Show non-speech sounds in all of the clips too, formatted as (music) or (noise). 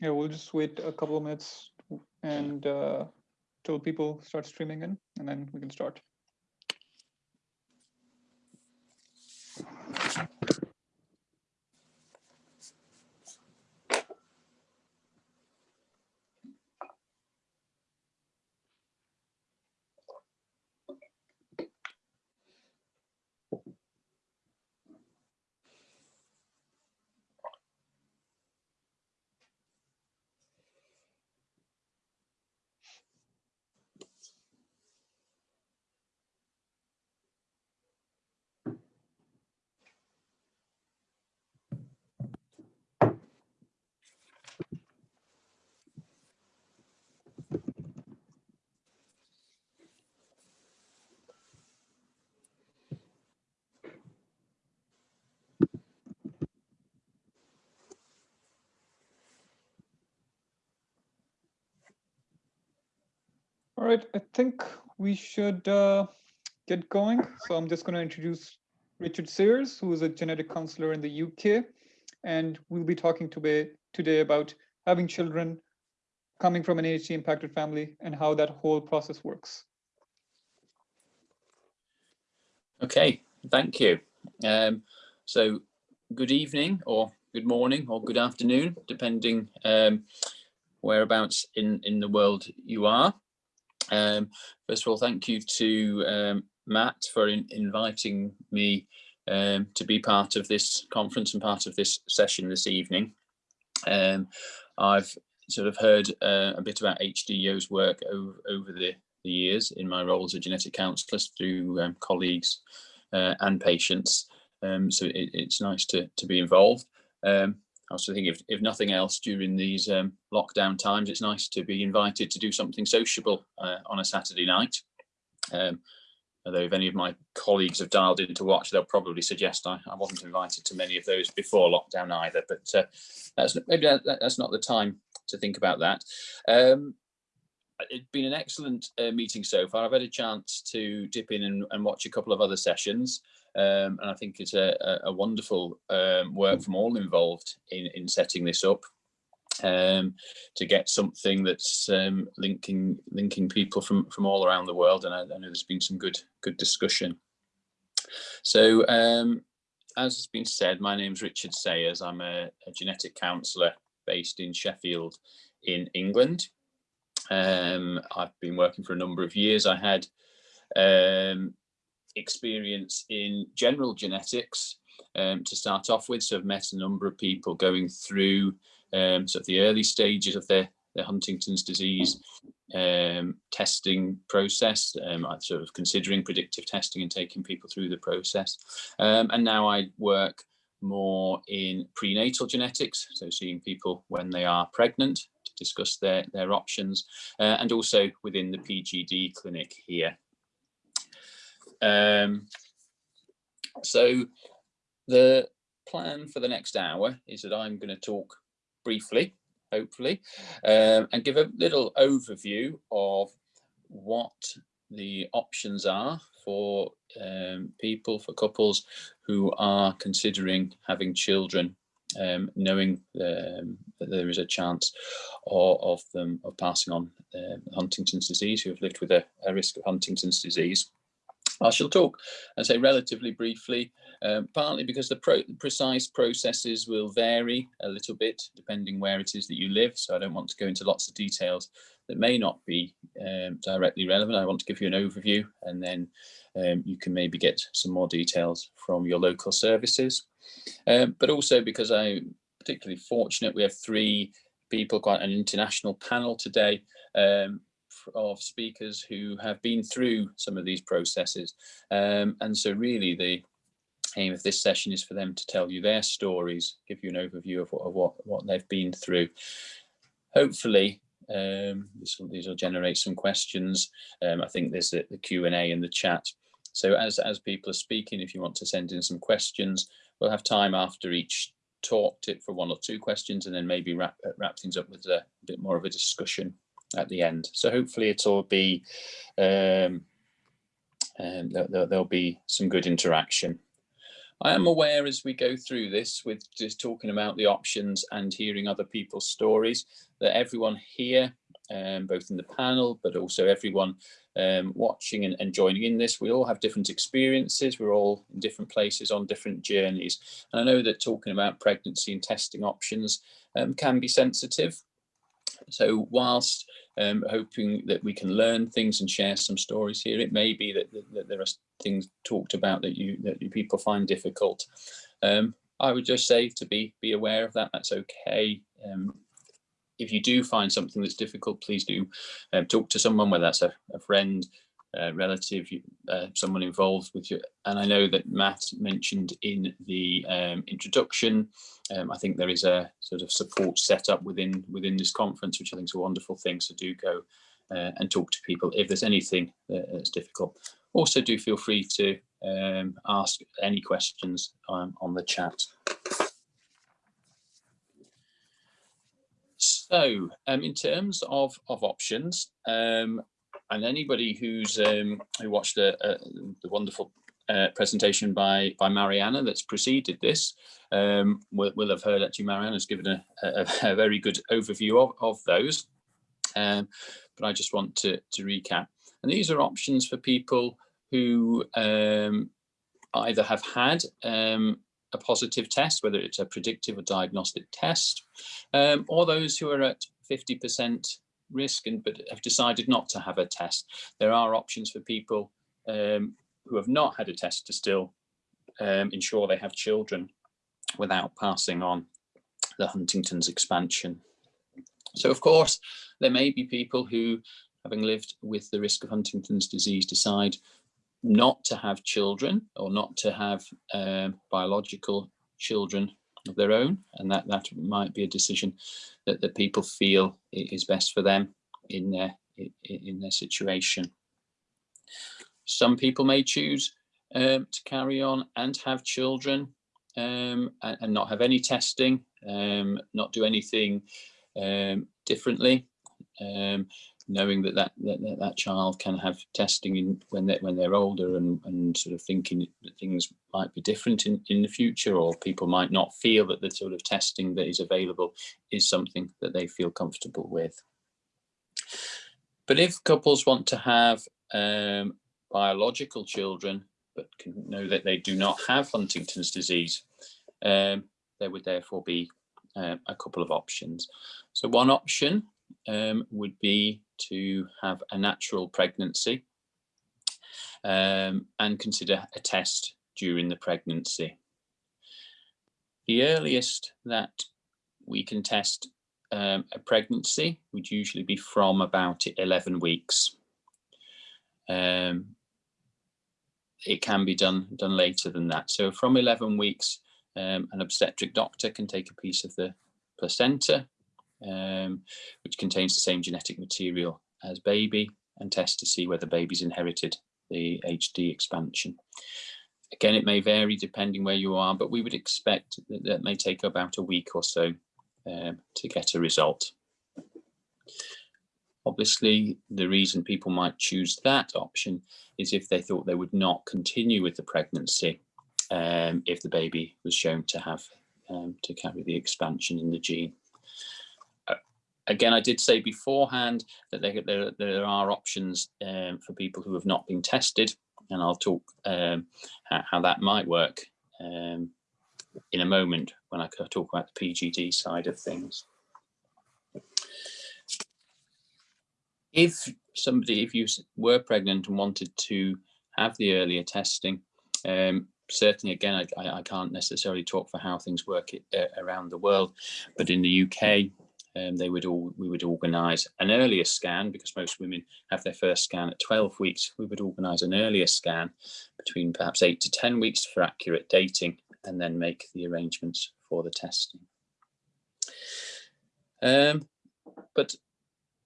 yeah, we'll just wait a couple of minutes and uh, till people start streaming in, and then we can start. All right, I think we should uh, get going. So I'm just going to introduce Richard Sears, who is a genetic counselor in the UK. And we'll be talking today, today about having children coming from an AHD impacted family and how that whole process works. Okay, thank you. Um, so good evening or good morning or good afternoon, depending um, whereabouts in, in the world you are. Um, first of all, thank you to um, Matt for in, inviting me um, to be part of this conference and part of this session this evening. Um, I've sort of heard uh, a bit about HDYO's work over, the, the, years in my role as a genetic counsellor through um, colleagues uh, and patients. Um, so it, it's nice to, to be involved. Um, I also think if, if nothing else during these um, lockdown times, it's nice to be invited to do something sociable uh, on a Saturday night. Um, although if any of my colleagues have dialed in to watch, they'll probably suggest I, I wasn't invited to many of those before lockdown either, but uh, that's maybe that, that's not the time to think about that. Um, it's been an excellent uh, meeting so far. I've had a chance to dip in and, and watch a couple of other sessions. Um, and I think it's a, a wonderful um, work from all involved in, in setting this up um, to get something that's um, linking linking people from from all around the world. And I, I know there's been some good good discussion. So um, as has been said, my name is Richard Sayers. I'm a, a genetic counsellor based in Sheffield in England. Um, I've been working for a number of years. I had um, experience in general genetics um, to start off with. So I've met a number of people going through um, sort of the early stages of their, their Huntington's disease um, testing process. Um, I'm sort of considering predictive testing and taking people through the process. Um, and now I work more in prenatal genetics, so seeing people when they are pregnant to discuss their, their options, uh, and also within the PGD clinic here. Um, so the plan for the next hour is that I'm going to talk briefly, hopefully, um, and give a little overview of what the options are for um, people, for couples who are considering having children, um, knowing um, that there is a chance of, of them of passing on uh, Huntington's disease, who have lived with a, a risk of Huntington's disease. I shall talk and say relatively briefly, um, partly because the pro precise processes will vary a little bit depending where it is that you live. So I don't want to go into lots of details that may not be um, directly relevant. I want to give you an overview and then um, you can maybe get some more details from your local services. Um, but also because I'm particularly fortunate, we have three people, quite an international panel today um, of speakers who have been through some of these processes. Um, and so really the aim of this session is for them to tell you their stories, give you an overview of what, of what, what they've been through. Hopefully, um, this will, these will generate some questions. Um, I think there's the, the Q&A in the chat. So as, as people are speaking, if you want to send in some questions, we'll have time after each talk tip for one or two questions and then maybe wrap, wrap things up with a bit more of a discussion at the end. So hopefully it'll be, um, um, there, there'll be some good interaction. I am aware as we go through this with just talking about the options and hearing other people's stories that everyone here, um, both in the panel, but also everyone um, watching and, and, joining in this, we all have different experiences. We're all in different places on different journeys. And I know that talking about pregnancy and testing options um, can be sensitive. So whilst um, hoping that we can learn things and share some stories here, it may be that, that, that there are things talked about that you that you people find difficult. Um, I would just say to be be aware of that. That's okay. Um, if you do find something that's difficult, please do um, talk to someone, whether that's a, a friend, relative, uh, someone involved with you. And I know that Matt mentioned in the um, introduction, um, I think there is a sort of support set up within within this conference, which I think is a wonderful thing. So do go uh, and talk to people if there's anything that's difficult. Also do feel free to um, ask any questions um, on the chat. So um, in terms of, of options, um, and anybody who's um, who watched the, uh, the wonderful uh, presentation by by Mariana that's preceded this um, will, will have heard actually Mariana's given a, a, a very good overview of, of those. Um, but I just want to, to recap. And these are options for people who um, either have had um, a positive test, whether it's a predictive or diagnostic test, um, or those who are at 50% risk and but have decided not to have a test. There are options for people um, who have not had a test to still um, ensure they have children without passing on the Huntington's expansion. So of course, there may be people who, having lived with the risk of Huntington's disease, decide not to have children or not to have um, biological children of their own and that that might be a decision that the people feel is best for them in their in their situation. Some people may choose um, to carry on and have children um, and, and, not have any testing um, not do anything um, differently um, knowing that that, that that child can have testing in when they when they're older and and sort of thinking that things might be different in in the future or people might not feel that the sort of testing that is available is something that they feel comfortable with. But if couples want to have um, biological children but can know that they do not have Huntington's disease um, there would therefore be uh, a couple of options. So one option um, would be to have a natural pregnancy um, and consider a test during the pregnancy. The earliest that we can test um, a pregnancy would usually be from about 11 weeks. Um, it can be done done later than that. So from 11 weeks, um, an obstetric doctor can take a piece of the placenta um, which contains the same genetic material as baby and test to see whether baby's inherited the HD expansion. Again, it may vary depending where you are, but we would expect that that may take about a week or so um, to get a result. Obviously, the reason people might choose that option is if they thought they would not continue with the pregnancy um, if the baby was shown to have um, to carry the expansion in the gene again, I did say beforehand that there, there, there are options um, for people who have not been tested, and I'll talk um, how, that might work um, in a moment when I talk about the PGD side of things. If somebody, if you were pregnant and wanted to have the earlier testing, um, certainly again I, I, can't necessarily talk for how things work uh, around the world but in the UK um, they would all we would organise an earlier scan because most women have their first scan at 12 weeks. We would organise an earlier scan between perhaps eight to 10 weeks for accurate dating and then make the arrangements for the testing. Um, but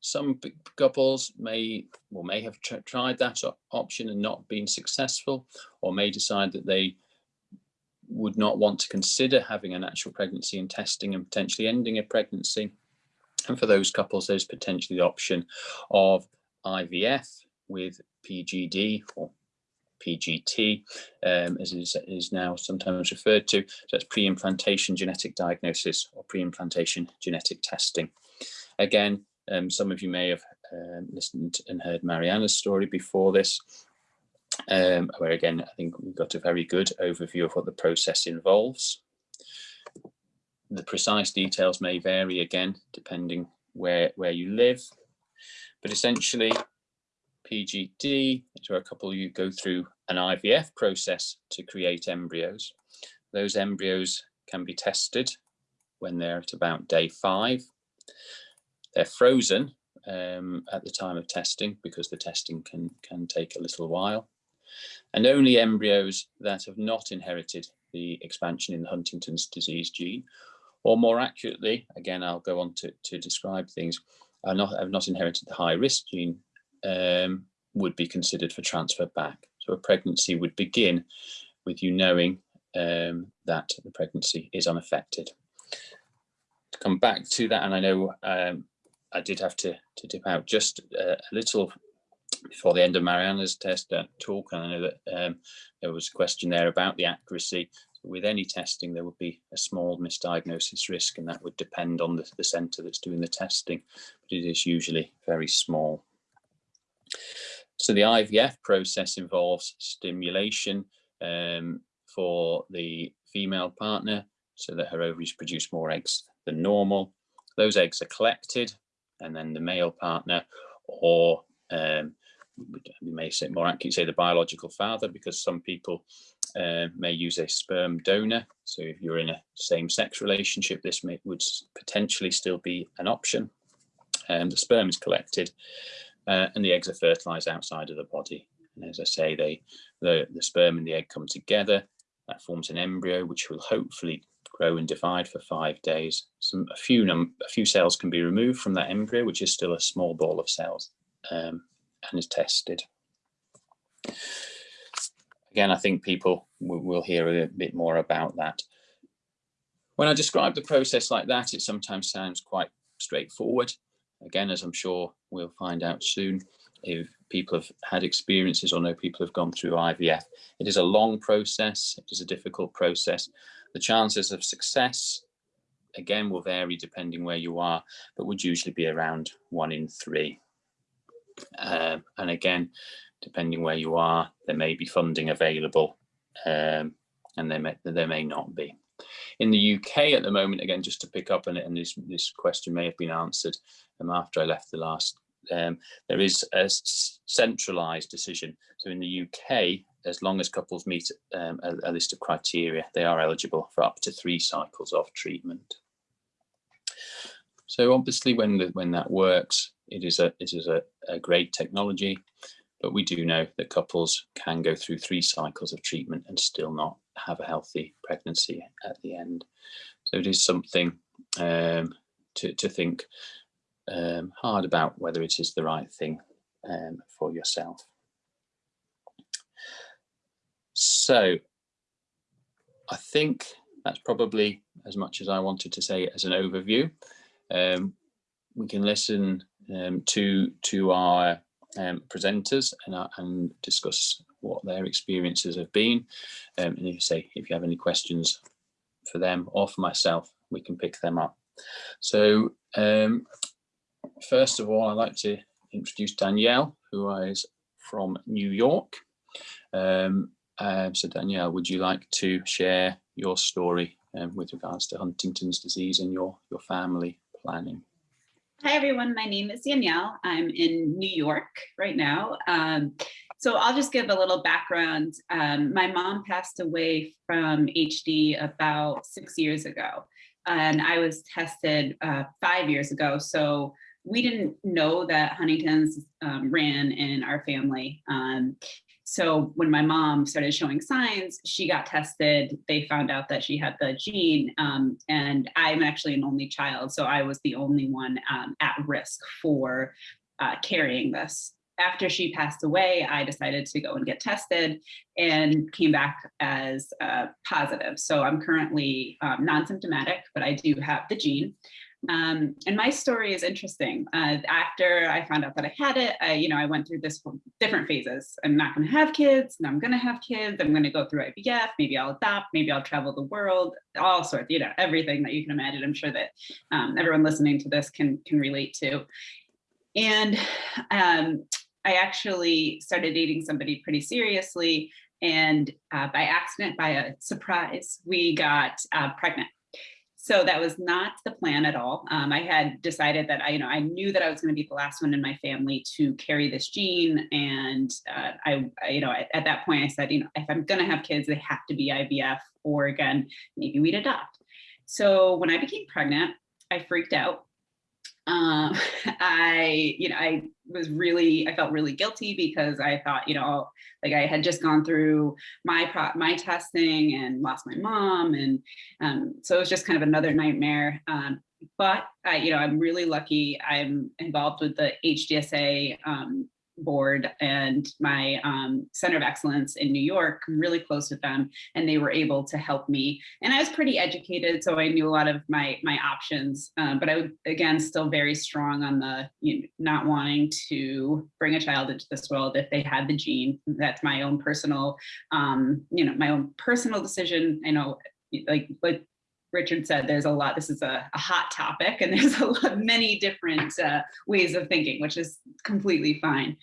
some couples may or may have tr tried that option and not been successful or may decide that they would not want to consider having a natural pregnancy and testing and potentially ending a pregnancy and for those couples, there's potentially the option of IVF with PGD or PGT, um, as is, is now sometimes referred to. So that's pre-implantation genetic diagnosis or pre-implantation genetic testing. Again, um, some of you may have um, listened and heard Mariana's story before this, um, where again, I think we got a very good overview of what the process involves. The precise details may vary again, depending where, where you live, but essentially PGD, where a couple you go through an IVF process to create embryos. Those embryos can be tested when they're at about day five. They're frozen um, at the time of testing because the testing can, can take a little while. And only embryos that have not inherited the expansion in the Huntington's disease gene, or more accurately, again, I'll go on to, to describe things, are not, have not inherited the high risk gene, um, would be considered for transfer back. So a pregnancy would begin with you knowing um, that the pregnancy is unaffected. To come back to that, and I know um, I did have to, to dip out just a, a little before the end of Mariana's test uh, talk, and I know that um, there was a question there about the accuracy. With any testing, there would be a small misdiagnosis risk, and that would depend on the, the centre that's doing the testing, but it is usually very small. So the IVF process involves stimulation um, for the female partner so that her ovaries produce more eggs than normal. Those eggs are collected and then the male partner or um, we may say more accurately say the biological father because some people uh, may use a sperm donor. So if you're in a same-sex relationship, this may, would potentially still be an option. And um, the sperm is collected uh, and the eggs are fertilized outside of the body. And as I say, they the, the sperm and the egg come together. That forms an embryo, which will hopefully grow and divide for five days. Some a few a few cells can be removed from that embryo, which is still a small ball of cells, um, and is tested. Again, I think people will hear a bit more about that. When I describe the process like that, it sometimes sounds quite straightforward. Again, as I'm sure we'll find out soon, if people have had experiences or know people have gone through IVF. It is a long process, it is a difficult process. The chances of success, again, will vary depending where you are, but would usually be around one in three. Um, and again, depending where you are, there may be funding available um, and there may, there may not be. In the UK at the moment, again, just to pick up on it, and this, this question may have been answered um, after I left the last, um, there is a centralised decision. So in the UK, as long as couples meet um, a, a, list of criteria, they are eligible for up to three cycles of treatment. So obviously when, the, when that works, it is, a, it is a, a great technology, but we do know that couples can go through three cycles of treatment and still not have a healthy pregnancy at the end. So it is something um, to, to think um, hard about whether it is the right thing um, for yourself. So I think that's probably as much as I wanted to say as an overview. Um, we can listen um, to to our um, presenters and, uh, and discuss what their experiences have been. Um, and you say, if you have any questions for them or for myself, we can pick them up. So um, first of all, I'd like to introduce Danielle, who is from New York. Um, uh, so Danielle, would you like to share your story um, with regards to Huntington's disease and your, your family planning? Hi, everyone. My name is Danielle. I'm in New York right now. Um, so I'll just give a little background. Um, my mom passed away from HD about six years ago, and I was tested uh, five years ago. So we didn't know that Huntington's um, ran in our family. Um, so when my mom started showing signs, she got tested. They found out that she had the gene, um, and I'm actually an only child, so I was the only one um, at risk for uh, carrying this after she passed away, I decided to go and get tested and came back as uh, positive. So I'm currently um, non-symptomatic, but I do have the gene. Um, and my story is interesting. Uh, after I found out that I had it, I, you know, I went through this different phases. I'm not going to have kids. Now I'm going to have kids. I'm going to go through IVF. Maybe I'll adopt. Maybe I'll travel the world. All sorts, you know, everything that you can imagine. I'm sure that um, everyone listening to this can can relate to. And um, I actually started dating somebody pretty seriously. And uh, by accident, by a surprise, we got uh, pregnant. So that was not the plan at all. Um, I had decided that I, you know, I knew that I was going to be the last one in my family to carry this gene, and uh, I, I, you know, at, at that point I said, you know, if I'm going to have kids, they have to be IVF, or again, maybe we'd adopt. So when I became pregnant, I freaked out um, (laughs) I, you know, I was really, I felt really guilty because I thought, you know, like I had just gone through my pro my testing and lost my mom. And um, so it was just kind of another nightmare. Um, but I, you know, I'm really lucky. I'm involved with the HDSA um, board and my um, center of excellence in New York, I'm really close with them, and they were able to help me. And I was pretty educated, so I knew a lot of my my options. Um, but I would again still very strong on the you know, not wanting to bring a child into this world if they had the gene. That's my own personal, um, you know, my own personal decision. I know like like Richard said, there's a lot, this is a, a hot topic and (laughs) there's a lot, many different uh, ways of thinking, which is completely fine.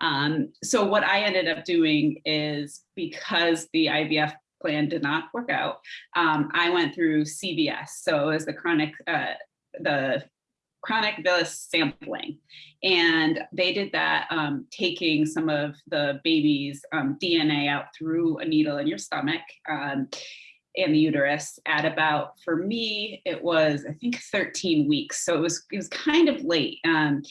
Um, so what I ended up doing is because the IVF plan did not work out, um, I went through CVS. So it was the chorionic, uh, the chorionic villus sampling. And they did that um, taking some of the baby's um, DNA out through a needle in your stomach. Um, and the uterus at about, for me, it was, I think 13 weeks. So it was, it was kind of late. Um,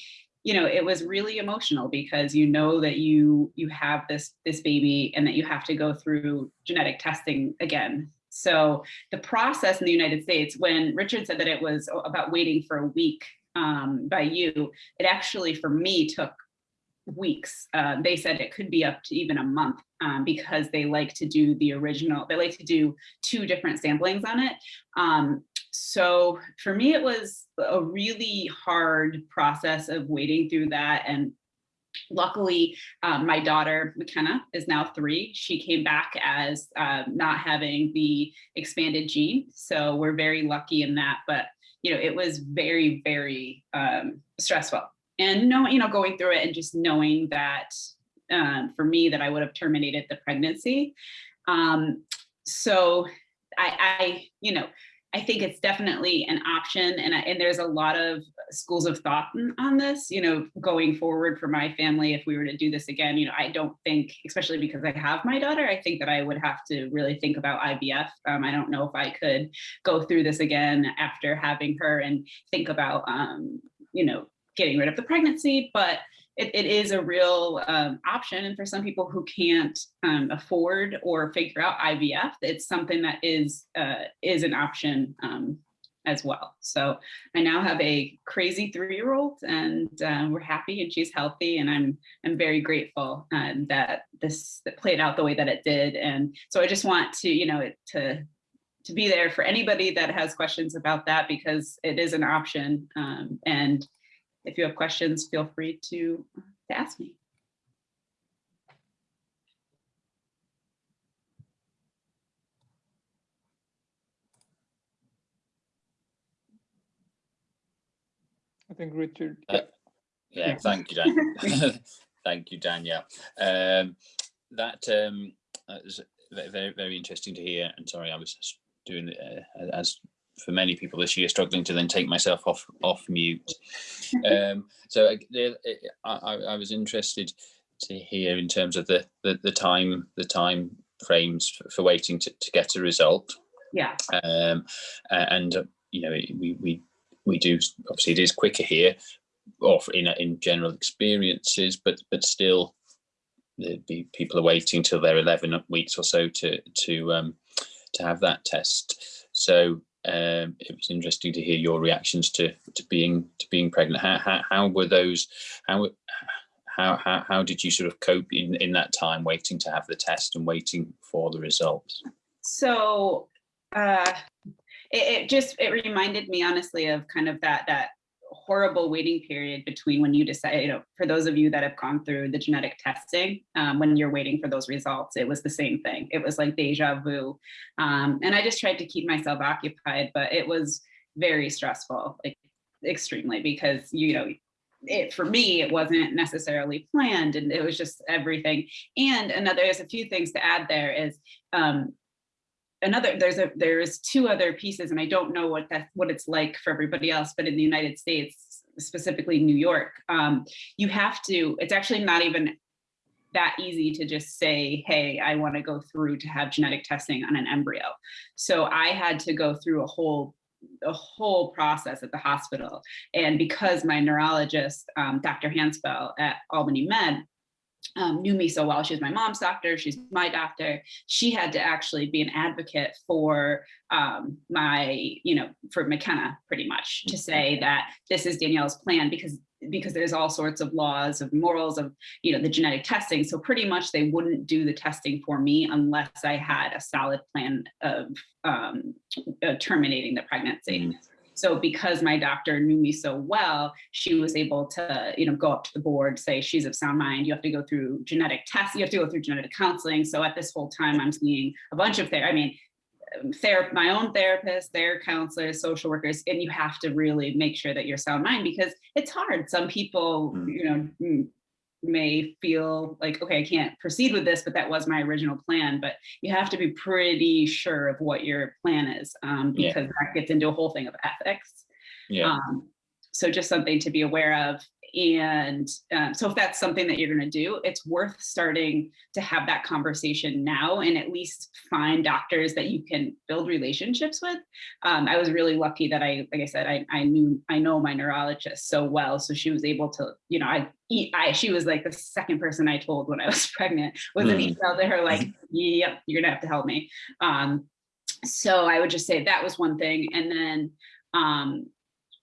you know, it was really emotional because you know that you you have this this baby and that you have to go through genetic testing again. So the process in the United States, when Richard said that it was about waiting for a week um, by you, it actually for me took weeks. Uh, they said it could be up to even a month um, because they like to do the original, they like to do two different samplings on it. Um, so for me, it was a really hard process of waiting through that. And luckily, um, my daughter, McKenna, is now three. She came back as uh, not having the expanded gene. So we're very lucky in that. But you know, it was very, very um, stressful and knowing, you know, going through it and just knowing that um, for me that I would have terminated the pregnancy. Um, so I, I, you know, I think it's definitely an option and, and there's a lot of schools of thought on this, you know, going forward for my family, if we were to do this again, you know, I don't think, especially because I have my daughter, I think that I would have to really think about IVF. Um, I don't know if I could go through this again after having her and think about, um, you know, getting rid of the pregnancy, but it, it is a real um, option. And for some people who can't um, afford or figure out IVF, it's something that is uh, is an option um, as well. So I now have a crazy three-year-old and uh, we're happy and she's healthy and I'm I'm very grateful uh, that this that played out the way that it did. And so I just want to, you know, to to be there for anybody that has questions about that because it is an option um, and if you have questions, feel free to, to ask me. I think Richard. Uh, yeah, yeah, thank you, Dan. (laughs) (laughs) thank you, Danielle. Um, that um, was very, very interesting to hear. And sorry, I was doing uh, as for many people this year struggling to then take myself off off mute. (laughs) Um, so I, I, I, was interested to hear in terms of the the, the time the time frames for, for waiting to, to get a result. Yeah. Um, and uh, you know we we we do obviously it is quicker here, or in in general experiences, but but still the people are waiting till they're 11 weeks or so to to um, to have that test. So um, it was interesting to hear your reactions to to being to being pregnant. How how, how were those? How how how how did you sort of cope in in that time, waiting to have the test and waiting for the results? So, uh, it, it just, it reminded me honestly of kind of that, that horrible waiting period between when you decide, you know, for those of you that have gone through the genetic testing, um, when you're waiting for those results, it was the same thing. It was like deja vu. Um, and I just tried to keep myself occupied, but it was very stressful, like extremely, because, you know, it for me it wasn't necessarily planned and it was just everything and another there's a few things to add there is um another there's a there's two other pieces and i don't know what that what it's like for everybody else but in the united states specifically new york um you have to it's actually not even that easy to just say hey i want to go through to have genetic testing on an embryo so i had to go through a whole a whole process at the hospital. And because my neurologist, um, Dr. Hanspel at Albany Med, um, knew me so well. She was my mom's doctor. She's my doctor. She had to actually be an advocate for um, my, you know, for McKenna pretty much to say that this is Danielle's plan because because there's all sorts of laws of morals of you know the genetic testing so pretty much they wouldn't do the testing for me unless i had a solid plan of um, uh, terminating the pregnancy mm. So because my doctor knew me so well she was able to you know go up to the board say she's of sound mind you have to go through genetic tests you have to go through genetic counseling so at this whole time i'm seeing a bunch of there i mean ther my own therapist, their counselors, social workers, and you have to really make sure that you're sound mind because it's hard. Some people, mm. you know, may feel like, okay, I can't proceed with this, but that was my original plan. But you have to be pretty sure of what your plan is um, because yeah. that gets into a whole thing of ethics. Yeah. Um, so just something to be aware of and um, so if that's something that you're going to do, it's worth starting to have that conversation now and at least find doctors that you can build relationships with. Um, I was really lucky that I, like I said, I, I knew, I know my neurologist so well. So she was able to, you know, I, I, she was like the second person I told when I was (laughs) pregnant with an email to her like, yep, you're gonna have to help me. Um, so I would just say that was one thing. And then um,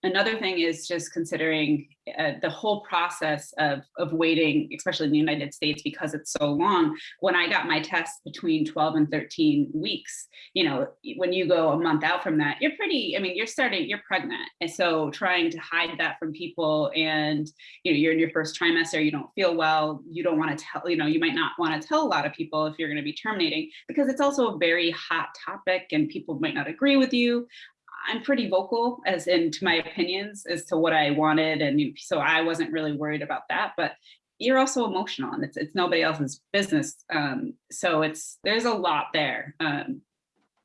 another thing is just considering uh, the whole process of, of waiting, especially in the United States, because it's so long. When I got my test between 12 and 13 weeks, you know, when you go a month out from that, you're pretty, I mean, you're starting, you're pregnant. And so trying to hide that from people and, you know, you're in your first trimester, you don't feel well, you don't want to tell, you know, you might not want to tell a lot of people if you're going to be terminating because it's also a very hot topic and people might not agree with you. I'm pretty vocal as into my opinions as to what I wanted. And so I wasn't really worried about that, but you're also emotional and it's, it's nobody else's business. Um, so it's, there's a lot there. Um,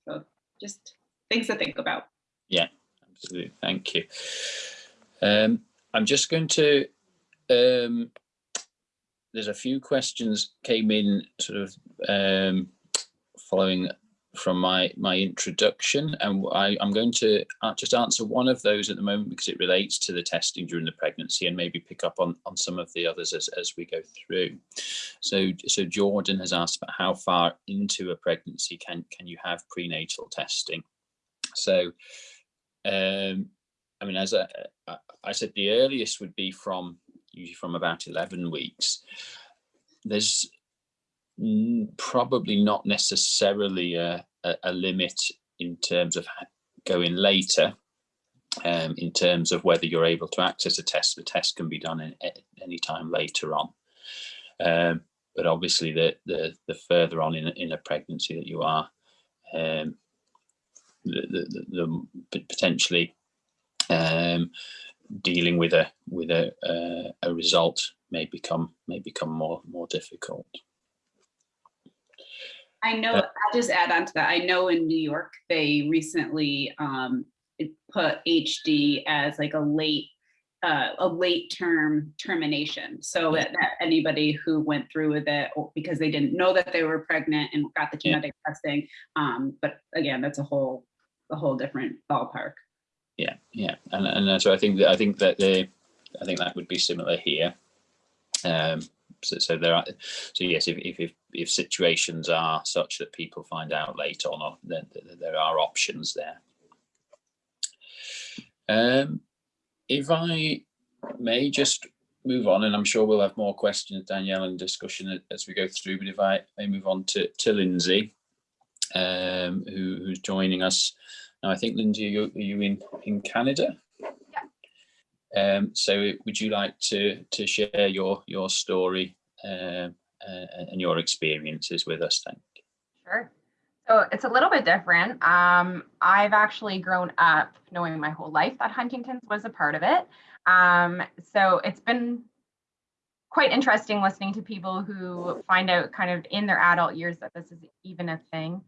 so just things to think about. Yeah, absolutely. Thank you. Um, I'm just going to, um, there's a few questions came in sort of um, following from my my introduction and I, am going to just answer one of those at the moment because it relates to the testing during the pregnancy and maybe pick up on on some of the others as, as we go through. So so Jordan has asked about how far into a pregnancy can can you have prenatal testing? So um I mean as I, I said the earliest would be from usually from about 11 weeks. There's probably not necessarily a, a, a, limit in terms of going later um, in terms of whether you're able to access a test. The test can be done at any time later on. Um, but obviously the, the, the further on in, in a pregnancy that you are, um, the, the, the, potentially um, dealing with a with a, uh, a result may become may become more more difficult. I know, I'll just add on to that. I know in New York, they recently um, put HD as like a late uh, a late term termination. So that, that, anybody who went through with it because they didn't know that they were pregnant and got the genetic yeah. testing. Um, but again, that's a whole a whole different ballpark. Yeah, yeah, and and so I think that I think that the I think that would be similar here. Um, so, so there are so yes if, if if situations are such that people find out late on then there are options there um if i may just move on and i'm sure we'll have more questions danielle and discussion as we go through but if i may move on to to lindsay um who, who's joining us Now, I think Lindsay, you are you in in Canada? Um, so, would you like to to share your your story um, and your experiences with us? Thank you. Sure. So it's a little bit different. Um, I've actually grown up knowing my whole life that Huntington's was a part of it. Um, so it's been quite interesting listening to people who find out kind of in their adult years that this is even a thing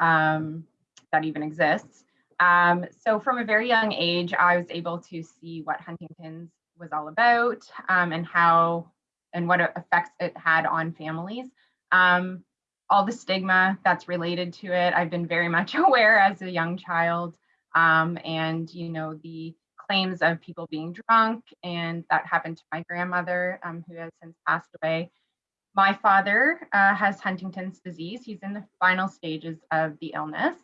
um, that even exists. Um, so from a very young age, I was able to see what Huntington's was all about um, and how and what effects it had on families. Um, all the stigma that's related to it, I've been very much (laughs) aware as a young child. Um, and, you know, the claims of people being drunk, and that happened to my grandmother, um, who has since passed away. My father uh, has Huntington's disease. He's in the final stages of the illness.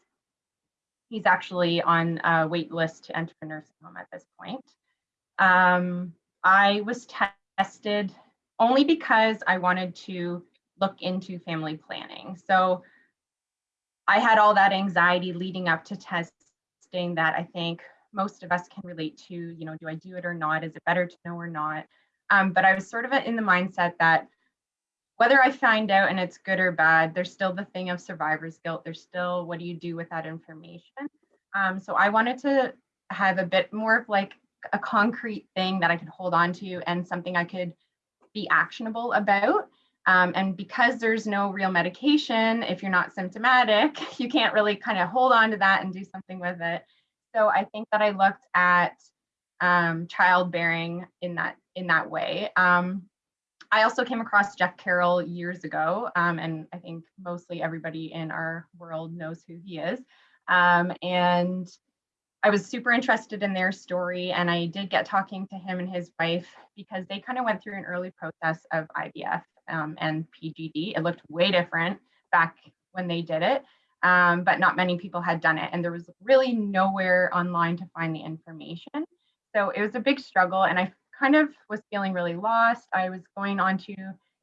He's actually on a wait list to enter a nursing home at this point. Um, I was tested only because I wanted to look into family planning. So I had all that anxiety leading up to testing that I think most of us can relate to, you know, do I do it or not? Is it better to know or not? Um, but I was sort of in the mindset that whether I find out and it's good or bad, there's still the thing of survivor's guilt. There's still what do you do with that information? Um, so I wanted to have a bit more of like a concrete thing that I could hold on to and something I could be actionable about. Um, and because there's no real medication, if you're not symptomatic, (laughs) you can't really kind of hold on to that and do something with it. So I think that I looked at um, childbearing in that in that way. Um, I also came across Jeff Carroll years ago, um, and I think mostly everybody in our world knows who he is. Um, and I was super interested in their story, and I did get talking to him and his wife because they kind of went through an early process of IVF um, and PGD. It looked way different back when they did it um, but not many people had done it. And there was really nowhere online to find the information. So it was a big struggle and I kind of was feeling really lost. I was going onto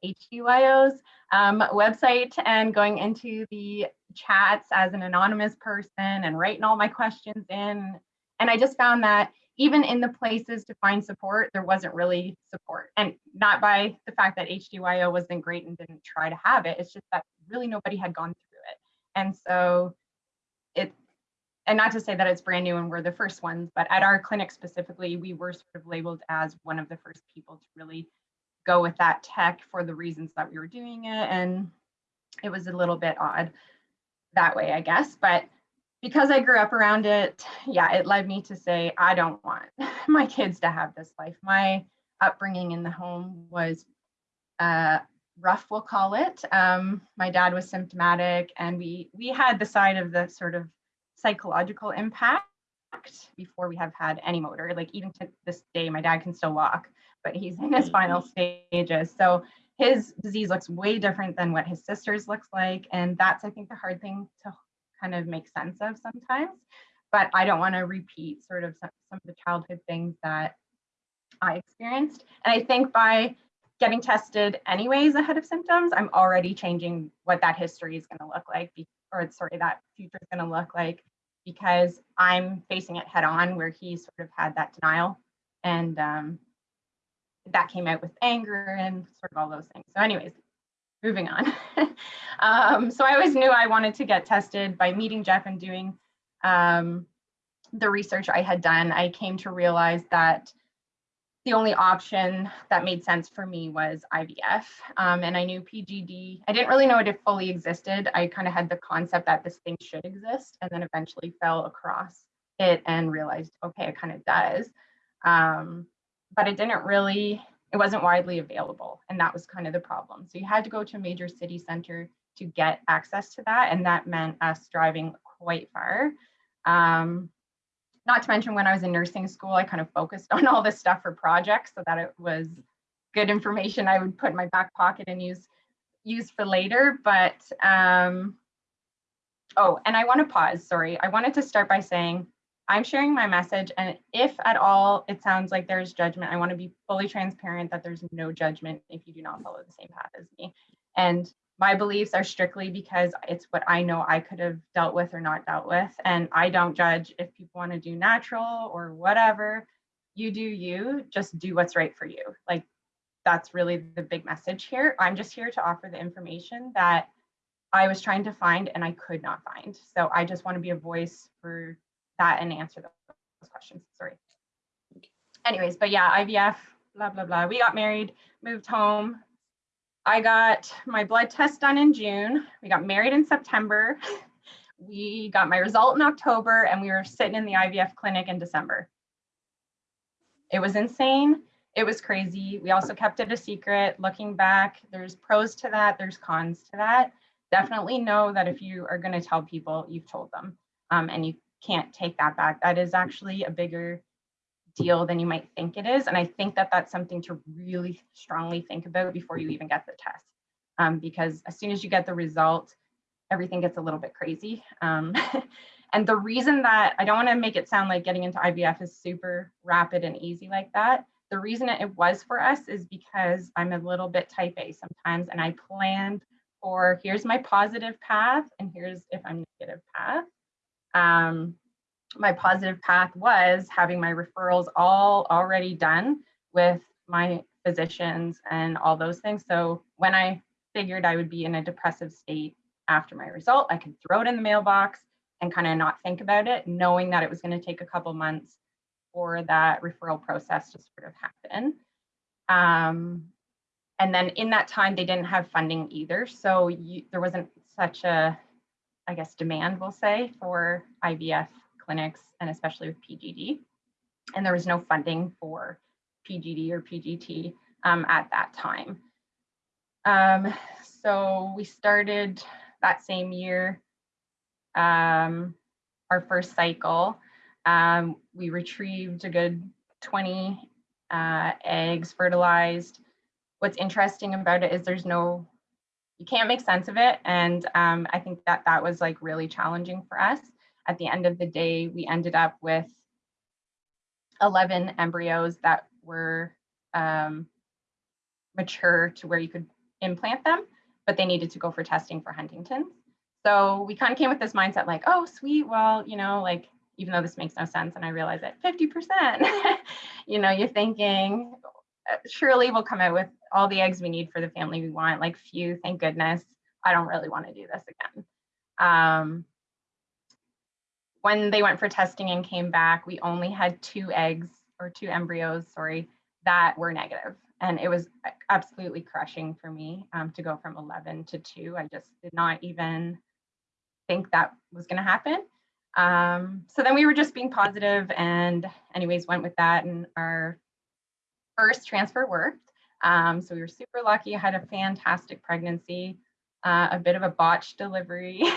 HDYO's um, website and going into the chats as an anonymous person and writing all my questions in. And I just found that even in the places to find support, there wasn't really support. And not by the fact that HDYO wasn't great and didn't try to have it, it's just that really nobody had gone through it. and so it, and not to say that it's brand new and we're the first ones, but at our clinic specifically, we were sort of labeled as one of the first people to really go with that tech for the reasons that we were doing it. And it was a little bit odd that way, I guess. But because I grew up around it, yeah, it led me to say, I don't want (laughs) my kids to have this life. My upbringing in the home was uh, rough, we'll call it. Um, my dad was symptomatic and we, we had the side of the sort of psychological impact before we have had any motor. Like even to this day, my dad can still walk, but he's in his final stages. So his disease looks way different than what his sister's looks like. And that's, I think, the hard thing to kind of make sense of sometimes. But I don't want to repeat sort of some, some of the childhood things that I experienced. And I think by getting tested anyways ahead of symptoms, I'm already changing what that history is going to look like, or sorry, that future is going to look like, because I'm facing it head on where he sort of had that denial. And um, that came out with anger and sort of all those things. So anyways, moving on. (laughs) um, so I always knew I wanted to get tested by meeting Jeff and doing um, the research I had done. I came to realize that the only option that made sense for me was IVF. Um, and I knew PGD, I didn't really know it fully existed. I kind of had the concept that this thing should exist and then eventually fell across it and realized, okay, it kind of does. Um, but it didn't really, it wasn't widely available. And that was kind of the problem. So you had to go to a major city center to get access to that. And that meant us driving quite far. Um, not to mention when I was in nursing school, I kind of focused (laughs) on all this stuff for projects so that it was good information I would put in my back pocket and use use for later. But um, oh, and I want to pause. Sorry, I wanted to start by saying I'm sharing my message, and if at all it sounds like there's judgment, I want to be fully transparent that there's no judgment if you do not follow the same path as me. And my beliefs are strictly because it's what I know I could have dealt with or not dealt with. And I don't judge if people want to do natural or whatever. You do you, just do what's right for you. Like that's really the big message here. I'm just here to offer the information that I was trying to find and I could not find. So I just want to be a voice for that and answer those questions. Sorry. Anyways, but yeah, IVF, blah, blah, blah. We got married, moved home. I got my blood test done in June. We got married in September. (laughs) We got my result in October and we were sitting in the IVF clinic in December. It was insane. It was crazy. We also kept it a secret. Looking back, there's pros to that, there's cons to that. Definitely know that if you are going to tell people, you've told them um, and you can't take that back. That is actually a bigger deal than you might think it is. And I think that that's something to really strongly think about before you even get the test. Um, because as soon as you get the result, everything gets a little bit crazy. Um, (laughs) and the reason that I don't want to make it sound like getting into IVF is super rapid and easy like that. The reason it was for us is because I'm a little bit type A sometimes, and I planned for here's my positive path and here's if I'm negative path. Um, my positive path was having my referrals all already done with my physicians and all those things. So when I figured I would be in a depressive state after my result, I could throw it in the mailbox and kind of not think about it, knowing that it was going to take a couple months for that referral process to sort of happen. Um, and then in that time, they didn't have funding either. So you, there wasn't such a, I guess, demand, we'll say, for IVF clinics and especially with PGD. And there was no funding for PGD or PGT um, at that time. Um, so we started that same year, um, our first cycle. Um, we retrieved a good 20 uh, eggs fertilized. What's interesting about it is there's no, you can't make sense of it. And um, I think that that was like really challenging for us. At the end of the day, we ended up with 11 embryos that were um, mature to where you could implant them, but they needed to go for testing for Huntington's. So we kind of came with this mindset like, oh, sweet, well, you know, like, even though this makes no sense, and I realize that 50%, (laughs) you know, you're thinking, uh, surely we'll come out with all the eggs we need for the family we want, like few, thank goodness. I don't really want to do this again. Um, when they went for testing and came back, we only had two eggs or two embryos, sorry, that were negative. And it was absolutely crushing for me um, to go from 11 to 2 i just did not even think that was going to happen. Um, so then we were just being positive and anyways went with that and our first transfer worked. Um, so we were super lucky I had a fantastic pregnancy uh, a bit of a botched delivery. (laughs)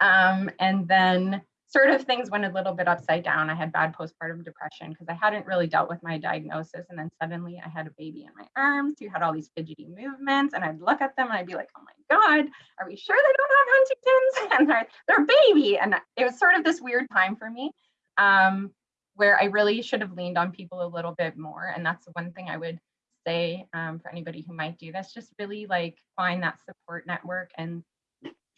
Um, and then sort of things went a little bit upside down. I had bad postpartum depression because I hadn't really dealt with my diagnosis. And then suddenly I had a baby in my arms who had all these fidgety movements. And I'd look at them and I'd be like, oh my God, are we sure they don't have Huntington's? (laughs) And they're, they're baby. And it was sort of this weird time for me um, where I really should have leaned on people a little bit more. And that's one thing I would say um, for anybody who might do this, just really like find that support network and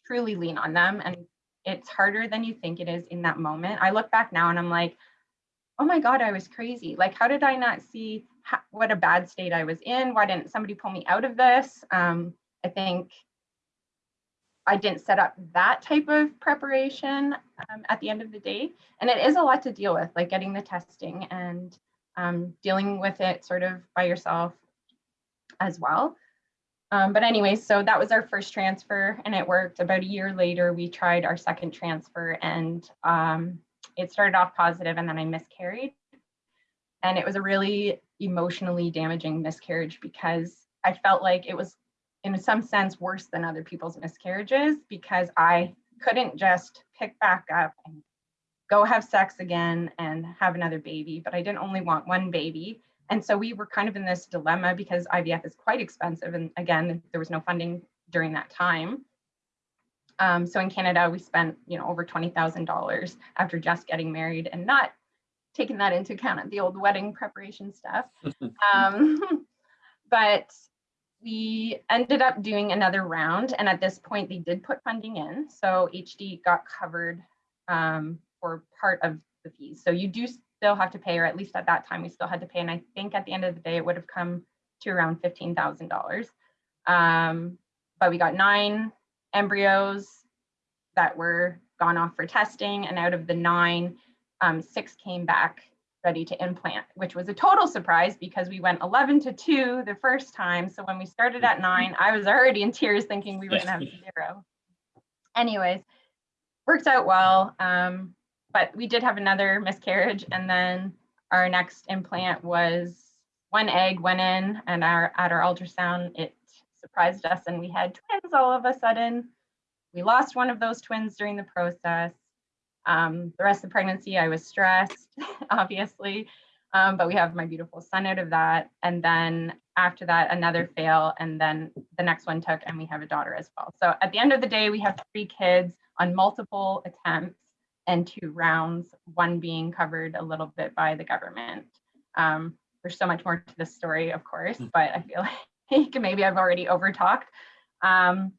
truly lean on them and it's harder than you think it is in that moment. I look back now and I'm like, oh my God, I was crazy. Like, how did I not see how, what a bad state I was in? Why didn't somebody pull me out of this? Um, I think I didn't set up that type of preparation um, at the end of the day. And it is a lot to deal with, like getting the testing and um, dealing with it sort of by yourself as well. Um, but anyway, so that was our first transfer and it worked. About a year later, we tried our second transfer and um, it started off positive and then I miscarried. And it was a really emotionally damaging miscarriage because I felt like it was in some sense worse than other people's miscarriages because I couldn't just pick back up and go have sex again and have another baby, but I didn't only want one baby. And so we were kind of in this dilemma because IVF is quite expensive. And again, there was no funding during that time. Um, so in Canada, we spent, you know, over $20,000 after just getting married and not taking that into account at the old wedding preparation stuff. (laughs) um, (laughs) but we ended up doing another round and at this point they did put funding in. So HD got covered um, for part of the fees. So you do still have to pay, or at least at that time we still had to pay. And I think at the end of the day, it would have come to around $15,000. Um, but we got nine embryos that were gone off for testing and out of the nine, um, six came back ready to implant, which was a total surprise because we went 11 to 2 the first time. So when we started at nine, I was already in tears thinking we were going to have (laughs) zero. Anyways, worked out well. Um, but we did have another miscarriage. And then our next implant was one egg went in and our at our ultrasound, it surprised us and we had twins all of a sudden. We lost one of those twins during the process. Um, the rest of the pregnancy, I was stressed, (laughs) obviously, um, but we have my beautiful son out of that. And then after that, another fail, and then the next one took, and we have a daughter as well. So at the end of the day, we have three kids on multiple attempts and two rounds, one being covered a little bit by the government. Um, there's so much more to this story, of course, but I feel (laughs) like maybe I've already overtalked. Um,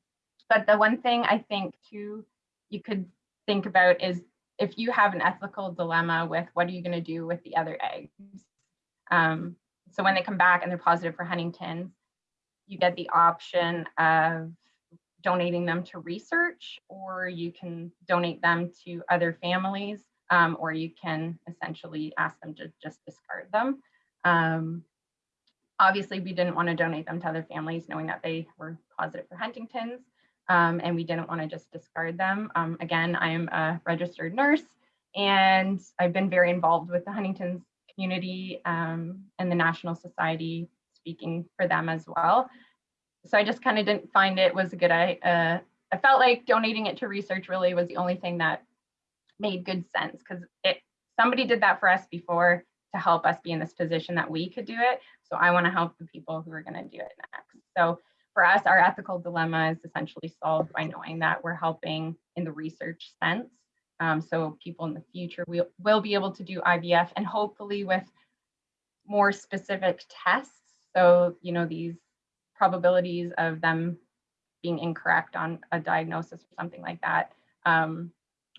but the one thing I think too, you could think about is if you have an ethical dilemma with what are you going to do with the other eggs? Um, so when they come back and they're positive for Huntington's, you get the option of donating them to research, or you can donate them to other families, um, or you can essentially ask them to just discard them. Um, obviously, we didn't want to donate them to other families knowing that they were positive for Huntington's um, and we didn't want to just discard them. Um, again, I am a registered nurse and I've been very involved with the Huntington's community um, and the National Society speaking for them as well. So I just kind of didn't find it was a good, uh, I felt like donating it to research really was the only thing that made good sense because it somebody did that for us before to help us be in this position that we could do it. So I want to help the people who are going to do it next. So for us, our ethical dilemma is essentially solved by knowing that we're helping in the research sense. Um, so people in the future will, will be able to do IVF and hopefully with more specific tests. So, you know, these probabilities of them being incorrect on a diagnosis or something like that, um,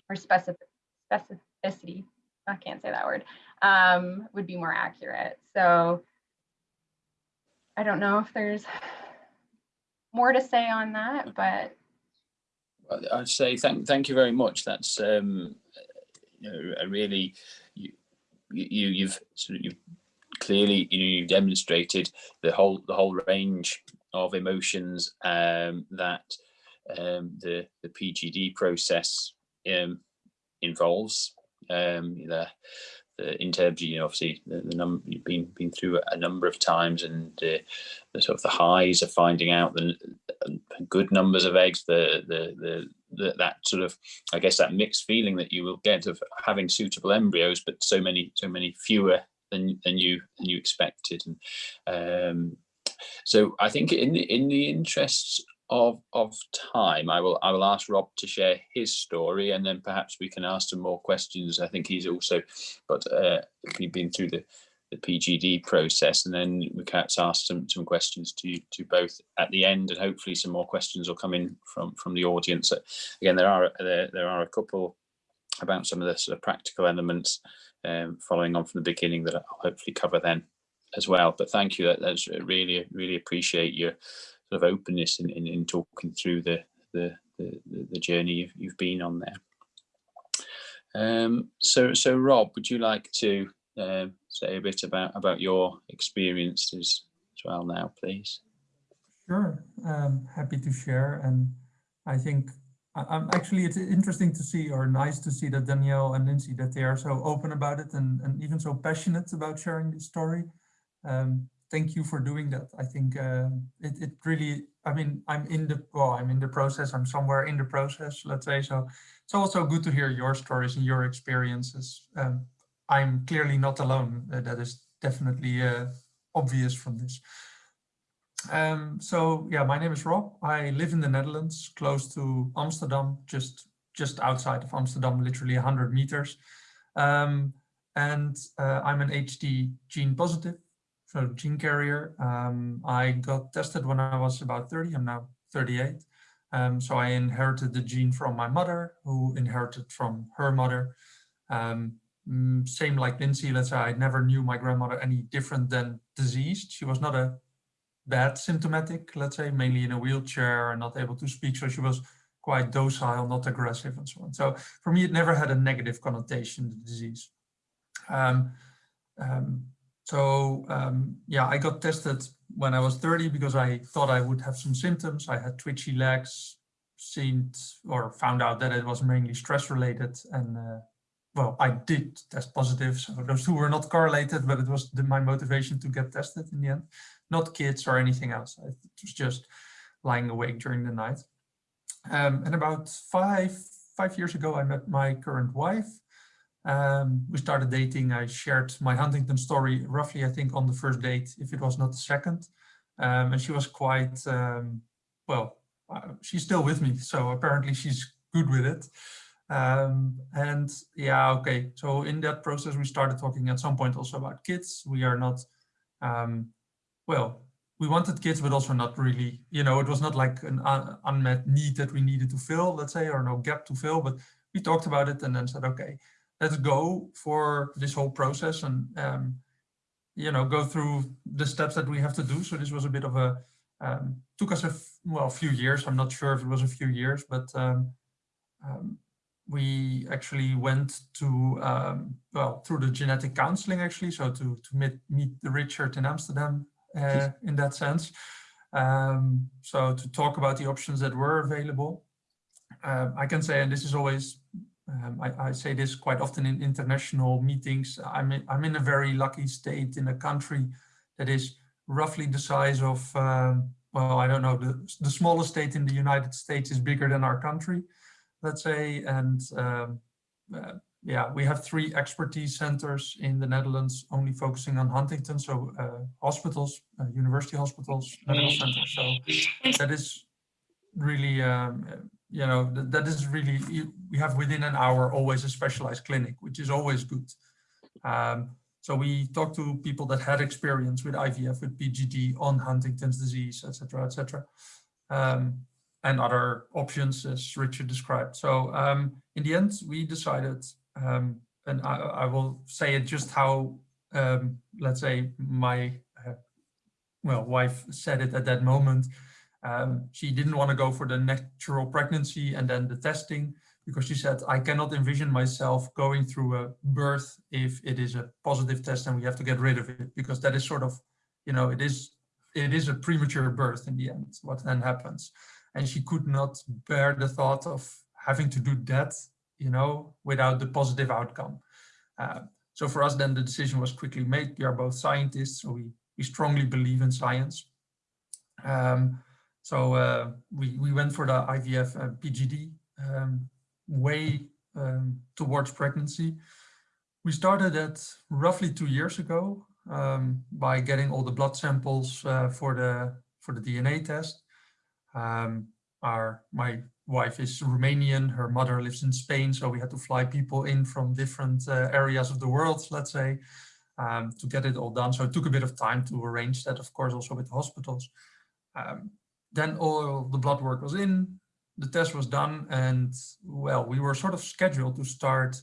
or specific, specificity, I can't say that word, um, would be more accurate. So I don't know if there's more to say on that, but I'd say thank thank you very much. That's um, you know, a really you you you've sort of you've clearly you know you've demonstrated the whole the whole range of emotions um, that um, the the PGD process um, involves. Um, the in terms of you know obviously the, the number you've been been through a number of times and uh, the sort of the highs of finding out the, the good numbers of eggs the, the the the that sort of I guess that mixed feeling that you will get of having suitable embryos but so many so many fewer than than you than you expected and um, so I think in the in the interests of of time, I will I will ask Rob to share his story, and then perhaps we can ask some more questions. I think he's also, but uh, we've been through the the PGD process, and then we can ask some some questions to to both at the end, and hopefully some more questions will come in from from the audience. Again, there are there there are a couple about some of the sort of practical elements um, following on from the beginning that I'll hopefully cover then as well. But thank you. That, that's really really appreciate your sort of openness in, in, in talking through the, the, the, the journey you've, you've been on there. Um, so, so Rob, would you like to uh, say a bit about, about your experiences as well now, please? Sure, um, happy to share. And I think I'm actually, it's interesting to see or nice to see that Danielle and Lindsay, that they are so open about it and, and even so passionate about sharing this story. Um, thank you for doing that. I think uh, it, it really, I mean, I'm in the, well, I'm in the process, I'm somewhere in the process, let's say. So it's also good to hear your stories and your experiences. Um, I'm clearly not alone. Uh, that is definitely uh, obvious from this. Um, so yeah, my name is Rob. I live in the Netherlands, close to Amsterdam, just just outside of Amsterdam, literally 100 meters. Um, and uh, I'm an HD gene positive so gene carrier. Um, I got tested when I was about 30. I'm now 38. Um, so I inherited the gene from my mother, who inherited from her mother. Um, mm, same like Lindsay, let's say I never knew my grandmother any different than diseased. She was not a bad symptomatic, let's say, mainly in a wheelchair and not able to speak. So she was quite docile, not aggressive and so on. So for me, it never had a negative connotation, the disease. Um, um, so um, yeah, I got tested when I was 30 because I thought I would have some symptoms. I had twitchy legs, seemed or found out that it was mainly stress related and uh, well, I did test positive. So those two were not correlated, but it was the, my motivation to get tested in the end, not kids or anything else. It was just lying awake during the night. Um, and about five, five years ago, I met my current wife. Um, we started dating. I shared my Huntington story roughly, I think, on the first date, if it was not the second. Um, and she was quite, um, well, uh, she's still with me. So apparently she's good with it. Um, and yeah, okay. So in that process, we started talking at some point also about kids. We are not, um, well, we wanted kids, but also not really, you know, it was not like an un unmet need that we needed to fill, let's say, or no gap to fill, but we talked about it and then said, okay, let's go for this whole process and, um, you know, go through the steps that we have to do. So this was a bit of a, um, took us a, well, a few years. I'm not sure if it was a few years, but um, um we actually went to, um, well, through the genetic counseling actually, so to, to meet, meet the Richard in Amsterdam uh, in that sense. Um, so to talk about the options that were available. Um, I can say, and this is always, um, I, I, say this quite often in international meetings, I'm in, I'm in a very lucky state in a country that is roughly the size of, um, well, I don't know, the, the smallest state in the United States is bigger than our country let's say. And um, uh, yeah, we have three expertise centers in the Netherlands only focusing on Huntington. So uh, hospitals, uh, university hospitals, medical centers. So that is really, um, you know, that, is really, we have within an hour always a specialized clinic, which is always good. Um, so we talked to people that had experience with IVF, with PGD on Huntington's disease, etc., etc. Um, and other options as Richard described. So um, in the end, we decided, um, and I, I, will say it just how, um, let's say, my uh, well wife said it at that moment. Um, she didn't want to go for the natural pregnancy and then the testing because she said, I cannot envision myself going through a birth if it is a positive test and we have to get rid of it because that is sort of, you know, it is it is a premature birth in the end, what then happens and she could not bear the thought of having to do that, you know, without the positive outcome. Uh, so for us, then the decision was quickly made. We are both scientists, so we, we strongly believe in science. Um, so uh, we, we went for the IVF uh, PGD um, way um, towards pregnancy. We started that roughly two years ago um, by getting all the blood samples uh, for the for the DNA test. Um, our my wife is Romanian, her mother lives in Spain, so we had to fly people in from different uh, areas of the world, let's say, um, to get it all done. So it took a bit of time to arrange that, of course, also with the hospitals. Um, then all the blood work was in, the test was done, and well, we were sort of scheduled to start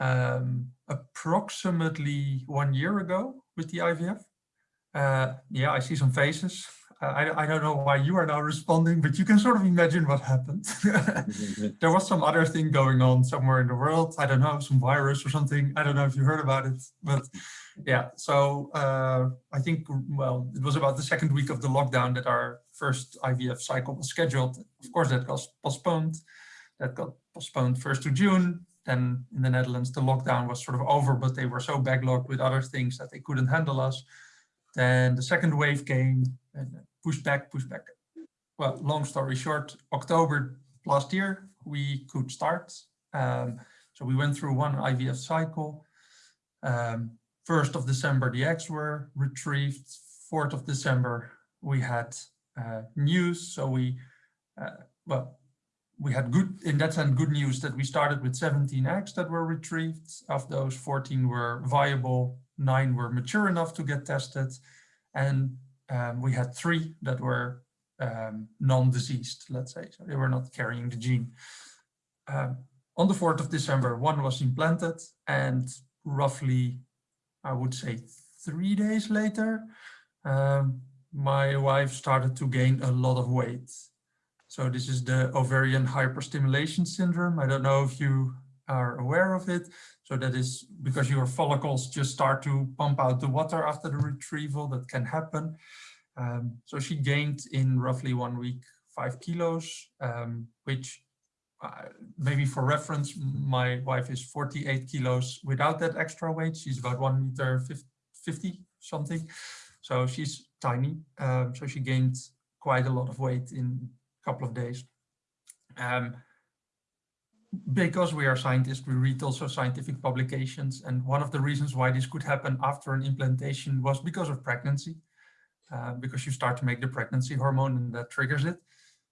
um, approximately one year ago with the IVF. Uh, yeah, I see some faces. (laughs) I, I don't know why you are now responding, but you can sort of imagine what happened. (laughs) there was some other thing going on somewhere in the world. I don't know, some virus or something. I don't know if you heard about it, but yeah. So uh, I think, well, it was about the second week of the lockdown that our first IVF cycle was scheduled. Of course, that got postponed. That got postponed first to June. Then in the Netherlands, the lockdown was sort of over, but they were so backlogged with other things that they couldn't handle us. Then the second wave came and push back, push back. Well, long story short, October last year, we could start. Um, so we went through one IVF cycle. Um, 1st of December, the eggs were retrieved. 4th of December, we had uh, news. So we, uh, well, we had good, in that sense, good news that we started with 17 eggs that were retrieved. Of those, 14 were viable, nine were mature enough to get tested. And um, we had three that were um, non-diseased, let's say, so they were not carrying the gene. Um, on the 4th of December, one was implanted and roughly, I would say three days later, um, my wife started to gain a lot of weight. So this is the ovarian hyperstimulation syndrome. I don't know if you are aware of it. So that is because your follicles just start to pump out the water after the retrieval that can happen. Um, so she gained in roughly one week, five kilos, um, which uh, maybe for reference, my wife is 48 kilos without that extra weight. She's about one meter 50 something. So she's tiny. Um, so she gained quite a lot of weight in a couple of days. Um, because we are scientists, we read also scientific publications. And one of the reasons why this could happen after an implantation was because of pregnancy, uh, because you start to make the pregnancy hormone and that triggers it.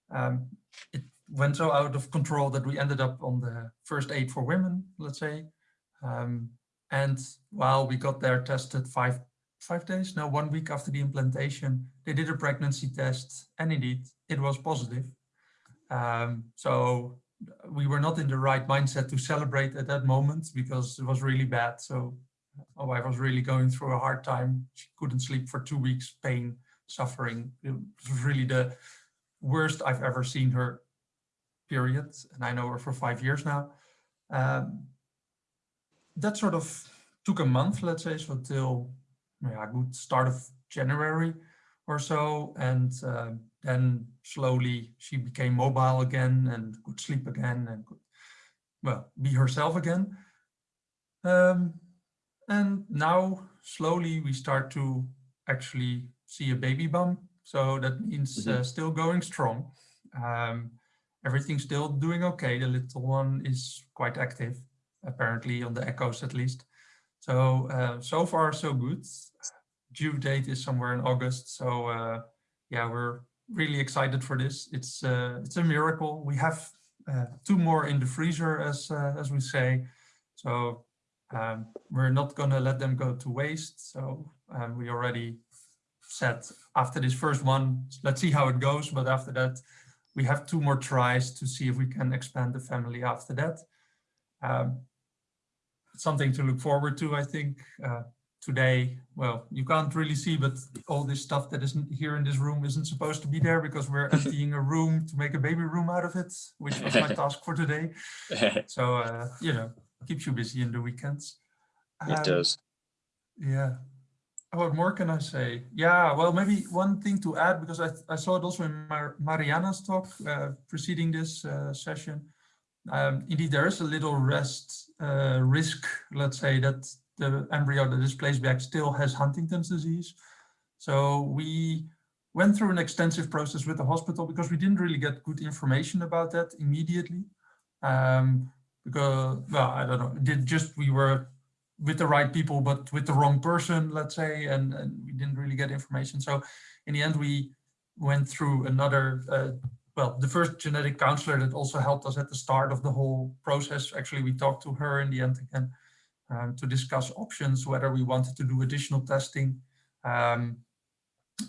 Um, it went so out of control that we ended up on the first aid for women, let's say. Um, and while we got there tested five, five days, now one week after the implantation, they did a pregnancy test and indeed it was positive. Um, so we were not in the right mindset to celebrate at that moment because it was really bad. So my wife was really going through a hard time. She couldn't sleep for two weeks, pain, suffering. It was really the worst I've ever seen her, period. And I know her for five years now. Um, that sort of took a month, let's say, so till yeah, good start of January or so. And uh, then slowly she became mobile again and could sleep again and could, well, be herself again. Um, and now slowly we start to actually see a baby bump. So that means mm -hmm. uh, still going strong. Um, everything's still doing okay. The little one is quite active, apparently on the echoes at least. So, uh, so far so good. Due date is somewhere in August. So uh, yeah, we're really excited for this. It's uh, it's a miracle. We have uh, two more in the freezer, as uh, as we say. So um, we're not going to let them go to waste. So um, we already said after this first one, let's see how it goes. But after that, we have two more tries to see if we can expand the family after that. Um, something to look forward to, I think. Uh, today, well, you can't really see, but all this stuff that isn't here in this room isn't supposed to be there because we're (laughs) emptying a room to make a baby room out of it, which was my (laughs) task for today. (laughs) So, uh, you know, keeps you busy in the weekends. It um, does. Yeah. What more can I say? Yeah, well, maybe one thing to add, because I, I saw it also in Mar Mariana's talk uh, preceding this uh, session. Um, indeed, there is a little rest uh, risk, let's say, that the embryo that is placed back still has Huntington's disease. So we went through an extensive process with the hospital because we didn't really get good information about that immediately. Um, because, well, I don't know, did just we were with the right people, but with the wrong person, let's say, and, and we didn't really get information. So in the end, we went through another, uh, well, the first genetic counselor that also helped us at the start of the whole process. Actually, we talked to her in the end again um, to discuss options, whether we wanted to do additional testing um,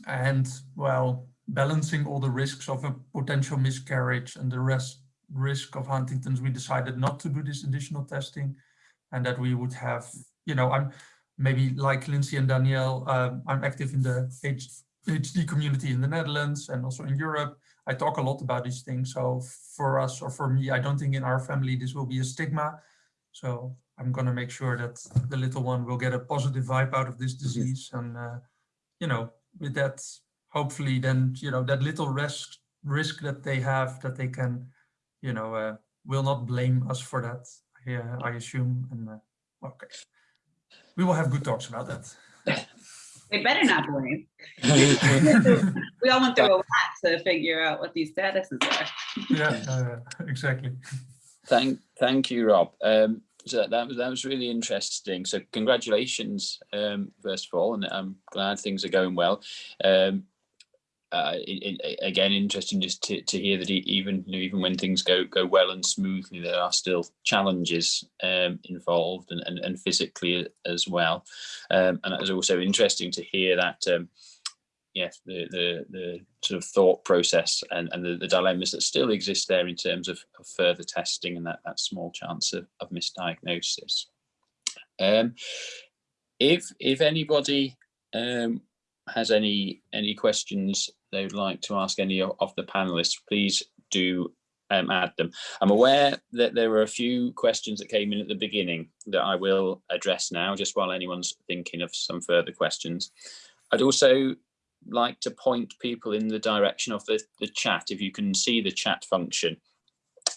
and, well, balancing all the risks of a potential miscarriage and the rest risk of Huntington's, we decided not to do this additional testing and that we would have, you know, I'm maybe like Lindsay and Danielle, uh, I'm active in the HD community in the Netherlands and also in Europe. I talk a lot about these things. So for us or for me, I don't think in our family this will be a stigma. So I'm going to make sure that the little one will get a positive vibe out of this disease. And, uh, you know, with that, hopefully then, you know, that little risk, risk that they have that they can, you know, uh, will not blame us for that, yeah, I assume. And uh, okay, we will have good talks about that. They better not blame. (laughs) we all went through a lot to figure out what these statuses are. yeah, uh, exactly. Thank, thank you, Rob. Um, so that was that was really interesting. So congratulations, um, first of all, and I'm glad things are going well. Um, uh, it, it, again, interesting just to, to hear that even even when things go go well and smoothly, there are still challenges um, involved and, and, and physically as well. Um, and it was also interesting to hear that, yes, the, the the sort of thought process and, and the, the dilemmas that still exist there in terms of, of further testing and that, that small chance of, of misdiagnosis. Um, if if anybody um, has any any questions they would like to ask any of, of the panelists, please do um, add them. I'm aware that there were a few questions that came in at the beginning that I will address now, just while anyone's thinking of some further questions. I'd also like to point people in the direction of the, the chat, if you can see the chat function.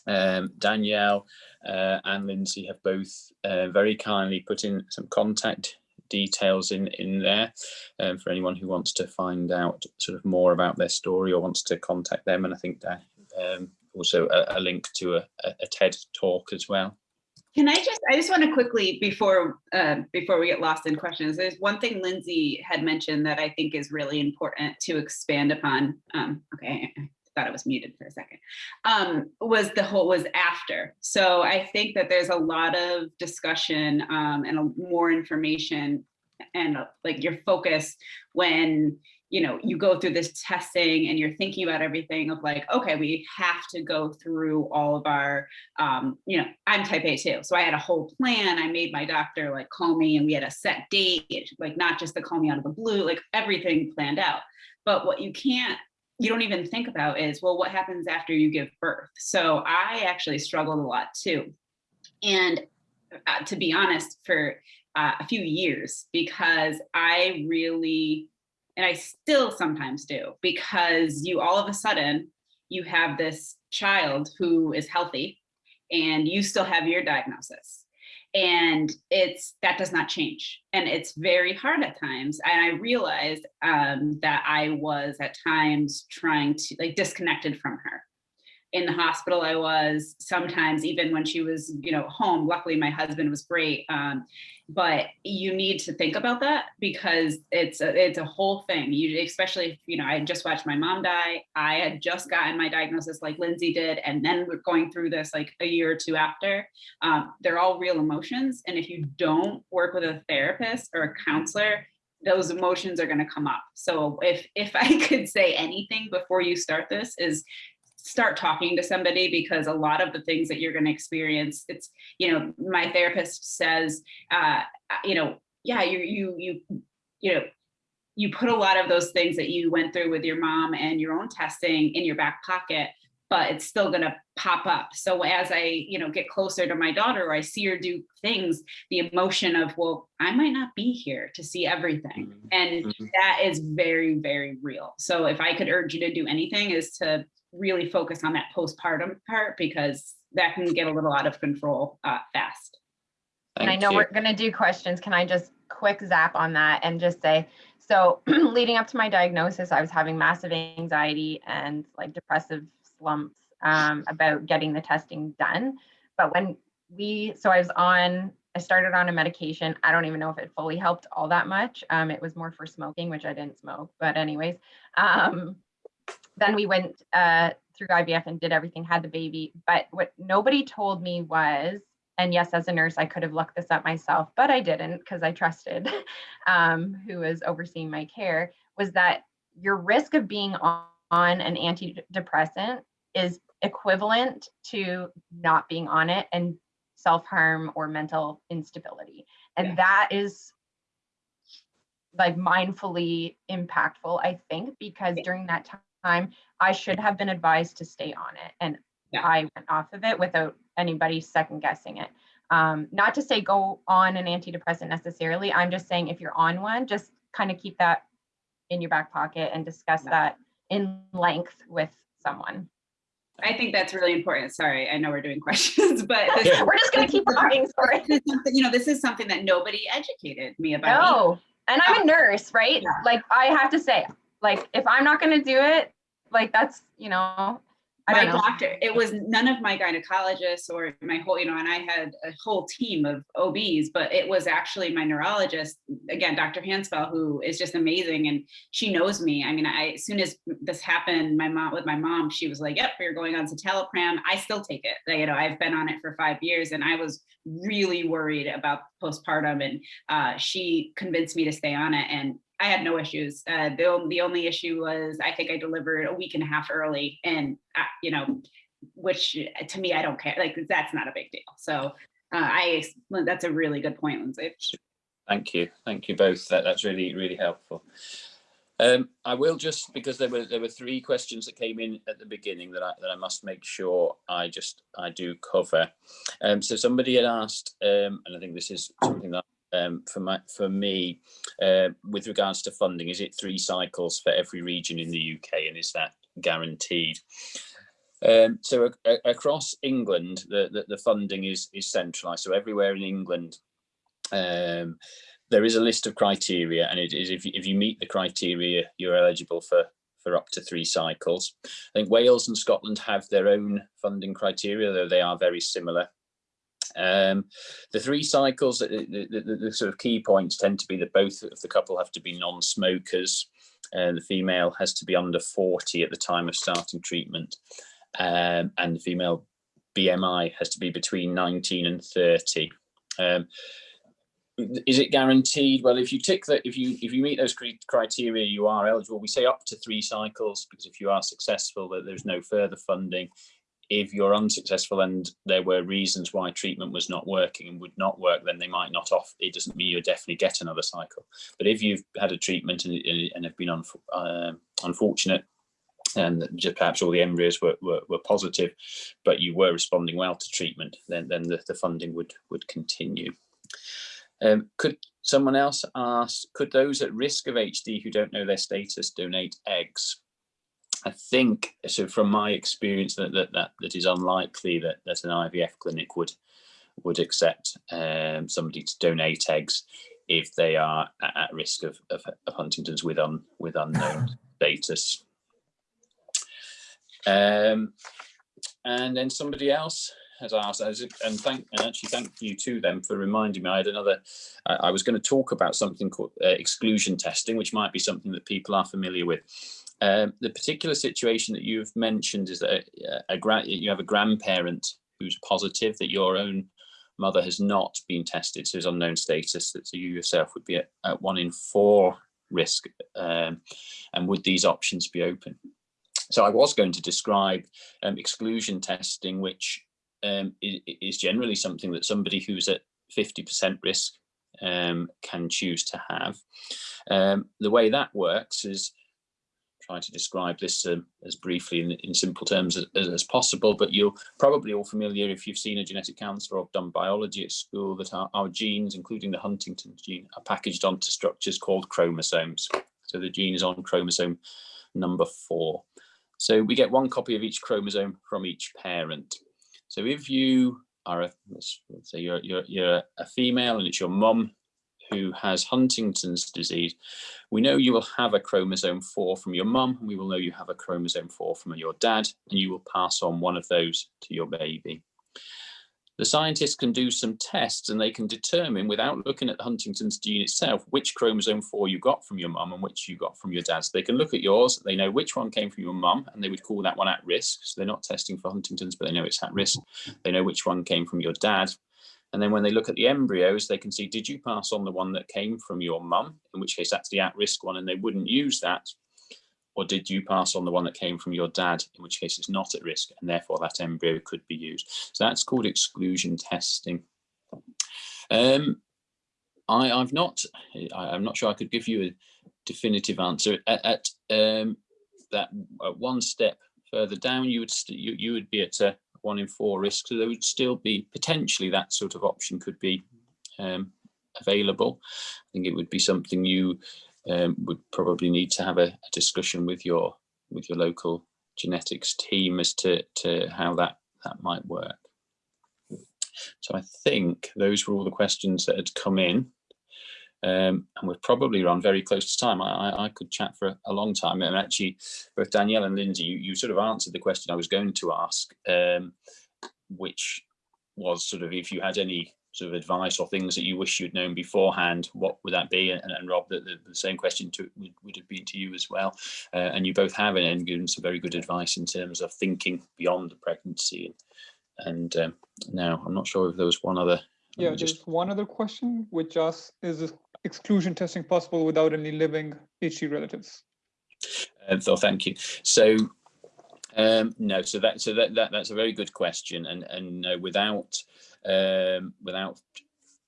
Um, Danielle uh, and Lindsay have both uh, very kindly put in some contact details in in there um, for anyone who wants to find out sort of more about their story or wants to contact them and I think that um, also a, a link to a, a TED talk as well. Can I just, I just want to quickly, before, uh, before we get lost in questions, there's one thing Lindsay had mentioned that I think is really important to expand upon. Um, okay, I thought it was muted for a second. Um, was the whole, was after. So I think that there's a lot of discussion um, and a, more information and like your focus when you know, you go through this testing and you're thinking about everything of like, okay, we have to go through all of our, um, you know, I'm type A too. So I had a whole plan. I made my doctor like call me and we had a set date, like not just to call me out of the blue, like everything planned out. But what you can't, you don't even think about is, well, what happens after you give birth? So I actually struggled a lot too. And uh, to be honest, for uh, a few years, because I really, and I still sometimes do because you all of a sudden you have this child who is healthy and you still have your diagnosis. And it's that does not change. And it's very hard at times. And i realized um, that i was at times trying to like disconnected from her in the hospital I was sometimes even when she was you know home. Luckily my husband was great um, but you need to think about that because it's a, it's a whole thing. You especially if, you know I just watched my mom die. I had just gotten my diagnosis like Lindsay did and then we're going through this like a year or two after. Um, they're all real emotions and if you don't work with a therapist or a counselor those emotions are going to come up. So if if (laughs) I could say anything before you start this is start talking to somebody because a lot of the things that you're going to experience it's you know my therapist says uh you know yeah you you you you know you put a lot of those things that you went through with your mom and your own testing in your back pocket but it's still going to pop up. So as i you know get closer to my daughter or i see her do things the emotion of well i might not be here to see everything. And Mhm. that is very very real. So if i could urge you to do anything is to really focus on that postpartum part because that can get a little out of control uh, fast. And I know you. we're gonna do questions. Can I just quick zap on that and just say, so (clears throat) leading up to my diagnosis, I was having massive anxiety and like depressive slumps um, about getting the testing done. But when we, so I was on, I started on a medication. I don't even know if it fully helped all that much. Um, it was more for smoking, which I didn't smoke, but anyways. Um, then we went uh, through IVF and did everything, had the baby. But what nobody told me was, and yes, as a nurse, I could have looked this up myself, but I didn't because I trusted (laughs) um, who was overseeing my care, was that your risk of being on, on an antidepressant is equivalent to not being on it and self-harm or mental instability. And Yeah. that is like mindfully impactful, I think, because Yeah. during that time, I should have been advised to stay on it. And Yeah. I went off of it without anybody second guessing it. Um, not to say go on an antidepressant necessarily. I'm just saying if you're on one, just kind of keep that in your back pocket and discuss Yeah. that in length with someone. I think that's really important. Sorry, I know we're doing (laughs) questions, but this, (laughs) We're just gonna keep talking, (laughs) sorry. this is something, you know, this is something that nobody educated me about. No, and I'm a nurse, right? Yeah. Like I have to say, like if I'm not gonna do it, like that's, you know, I my know. doctor, it was none of my gynecologists or my whole, you know, and I had a whole team of OBs, but it was actually my neurologist, again, Dr. Hansfeld, who is just amazing. And she knows me. I mean, I, as soon as this happened, my mom, with my mom, she was like, yep, you're going on citalopram. I still take it. Like, You know, I've been on it for five years and I was really worried about postpartum and uh, she convinced me to stay on it and I had no issues. Uh, the, the only issue was I think I delivered a week and a half early and, uh, you know, which uh, to me, I don't care. Like, that's not a big deal. So uh, I, that's a really good point, Lindsay. Thank you, thank you both. That, that's really, really helpful. Um, I will just, because there were, there were three questions that came in at the beginning that I, that I must make sure I just, I do cover. Um, so somebody had asked, um, and I think this is something that, um, for my, for me, uh, with regards to funding, is it three cycles for every region in the UK and is that guaranteed? Um, so across England, the, the, the funding is, is centralised. So everywhere in England, um, there is a list of criteria and it is if you, if you meet the criteria, you're eligible for, for up to three cycles. I think Wales and Scotland have their own funding criteria, though they are very similar. Um, the three cycles, the, the, the, the sort of key points tend to be that both of the couple have to be non-smokers. and the female has to be under 40 at the time of starting treatment. Um, and the female BMI has to be between 19 and 30. Um, is it guaranteed? Well, if you tick that, if you if you meet those criteria, you are eligible. We say up to three cycles because if you are successful, that there's no further funding. If you're unsuccessful and there were reasons why treatment was not working and would not work, then they might not off. It doesn't mean you definitely get another cycle. But if you've had a treatment and, and have been unf um unfortunate, and perhaps all the embryos were, were, were positive, but you were responding well to treatment, then then the, the funding would would continue. Um, could someone else ask, could those at risk of HD who don't know their status donate eggs? I think, so from my experience, that that, that, that is unlikely that, that an IVF clinic would would accept um, somebody to donate eggs if they are at, risk of, of, of Huntington's with, un, with unknown (laughs) status. Um, and then somebody else has asked, and thank, and actually thank you to them for reminding me. I had another, I, I was going to talk about something called uh, exclusion testing, which might be something that people are familiar with. Um, the particular situation that you've mentioned is that a, a gra- you have a grandparent who's positive that your own mother has not been tested, so is unknown status, that so you yourself would be at, at one in four risk. Um, and would these options be open? So I was going to describe um, exclusion testing, which um, is, is generally something that somebody who's at 50% risk um, can choose to have. The way that works is try to describe this um, as briefly in, in simple terms as, as, possible, but you're probably all familiar if you've seen a genetic counselor or done biology at school that our, our genes, including the Huntington gene, are packaged onto structures called chromosomes. So the gene is on chromosome number four. So we get one copy of each chromosome from each parent. So if you are a, let's say you're, you're, you're a female and it's your mum who has Huntington's disease, we know you will have a chromosome 4 from your mum, and we will know you have a chromosome 4 from your dad, and you will pass on one of those to your baby. The scientists can do some tests and they can determine without looking at the Huntington's gene itself, which chromosome 4 you got from your mum and which you got from your dad. So they can look at yours, they know which one came from your mum and they would call that one at risk. So they're not testing for Huntington's, but they know it's at risk. They know which one came from your dad and then when they look at the embryos, they can see, did you pass on the one that came from your mum? In which case that's the at-risk one and they wouldn't use that. Or did you pass on the one that came from your dad? In which case it's not at risk and therefore that embryo could be used. So that's called exclusion testing. Um, I, I've not, I, am not sure I could give you a definitive answer. At, at um, that at one step further down, you would you, you would be at a one in four risk. So there would still be potentially that sort of option could be um, available. I think it would be something you um, would probably need to have a, a, discussion with your with your local genetics team as to to how that that might work. So I think those were all the questions that had come in. Um, and we're probably run very close to time. I, I, I could chat for a, a, long time. And actually, both Danielle and Lindsay, you, you sort of answered the question I was going to ask, um, which was sort of if you had any sort of advice or things that you wish you'd known beforehand, what would that be? And, and Rob, the, the, the, same question to, would, would have been to you as well. Uh, and you both have and given some very good advice in terms of thinking beyond the pregnancy. And, and um, now I'm not sure if there was one other. Yeah, just one other question, which asks, is exclusion testing possible without any living HD relatives? Uh, so thank you. So um, no, so that so that, that that's a very good question, and and no, without um, without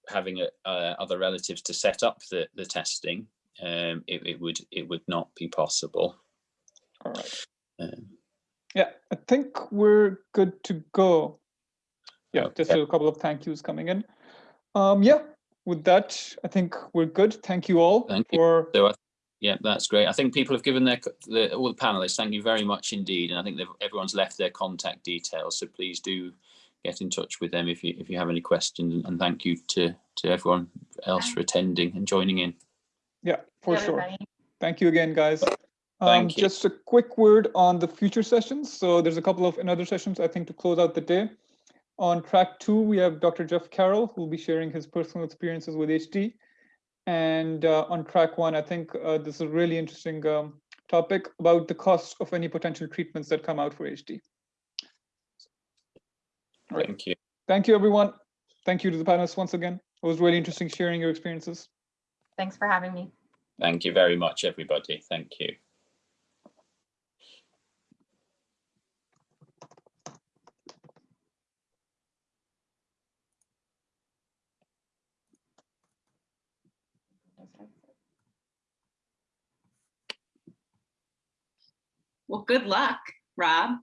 having a, uh, other relatives to set up the the testing, um, it, it would it would not be possible. All right. Um, yeah, I think we're good to go. Yeah, okay. just a couple of thank yous coming in. Um, yeah, with that, I think we're good. Thank you all thank for. You. So yeah, that's great. I think people have given their the, all the panelists. Thank you very much indeed, and I think everyone's left their contact details. So please do get in touch with them if you if you have any questions. And thank you to to everyone else for attending and joining in. Yeah, for sure. Thank you again, guys. Um, you. Just a quick word on the future sessions. So there's a couple of another sessions I think to close out the day. On track two, we have Dr. Jeff Carroll, who will be sharing his personal experiences with HD. And uh, on track one, I think uh, this is a really interesting um, topic about the cost of any potential treatments that come out for HD. Right. Thank you. Thank you, everyone. Thank you to the panelists once again. It was really interesting sharing your experiences. Thanks for having me. Thank you very much, everybody. Thank you. Well, good luck, Rob.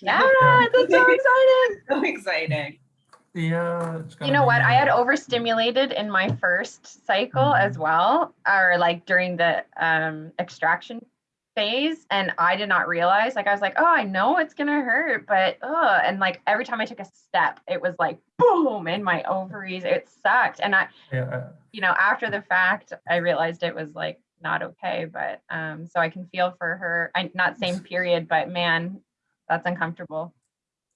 Yeah, that's so (laughs) exciting. so exciting. Yeah. You know what? I had overstimulated in my first cycle mm -hmm. as well, or like during the um, extraction phase. And I did not realize, like, I was like, oh, I know it's going to hurt, but, oh, and like every time I took a step, it was like, boom, in my ovaries. It sucked. And I, yeah. you know, after the fact, I realized it was like not okay. But um, so I can feel for her. I not same period, but man, that's uncomfortable.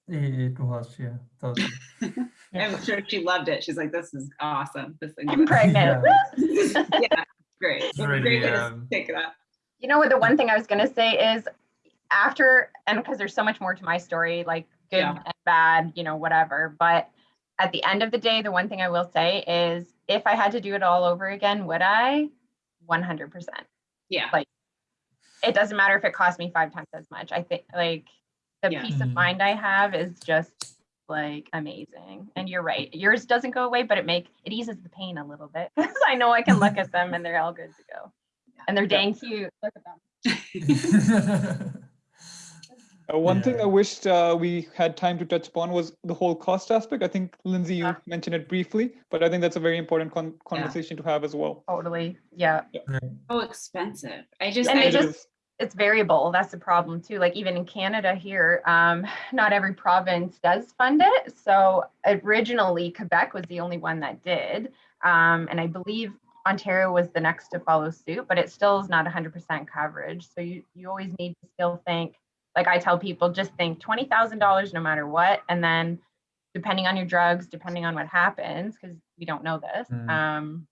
It was, yeah, totally. (laughs) I'm sure she loved it. She's like, "This is awesome. This thing." I'm pregnant. Yeah, (laughs) yeah great. Really, great way um, to take it up. You know what? The one thing I was gonna say is after, and because there's so much more to my story, like good yeah. and bad, you know, whatever. But at the end of the day, the one thing I will say is, if I had to do it all over again, would I? 100%. Yeah. Like it doesn't matter if it costs me five times as much. I think like the yeah. peace of mm-hmm. mind I have is just like amazing. And you're right. Yours doesn't go away, but it make it eases the pain a little bit (laughs) because I know I can look at them and they're all good to go. And they're dang cute. Look at them. (laughs) (laughs) Uh, one yeah. thing I wished uh, we had time to touch upon was the whole cost aspect. I think Lindsay, you mentioned it briefly, but I think that's a very important con conversation yeah. to have as well. Totally. Yeah. yeah. So expensive. I just, and I just, it's variable. That's the problem too. Like even in Canada here, um, (laughs) not every province does fund it. So originally Quebec was the only one that did. Um, and I believe Ontario was the next to follow suit, but it still is not 100% coverage. So you, you always need to still think like I tell people, just think $20,000 no matter what. And then depending on your drugs, depending on what happens, because we don't know this, mm. um,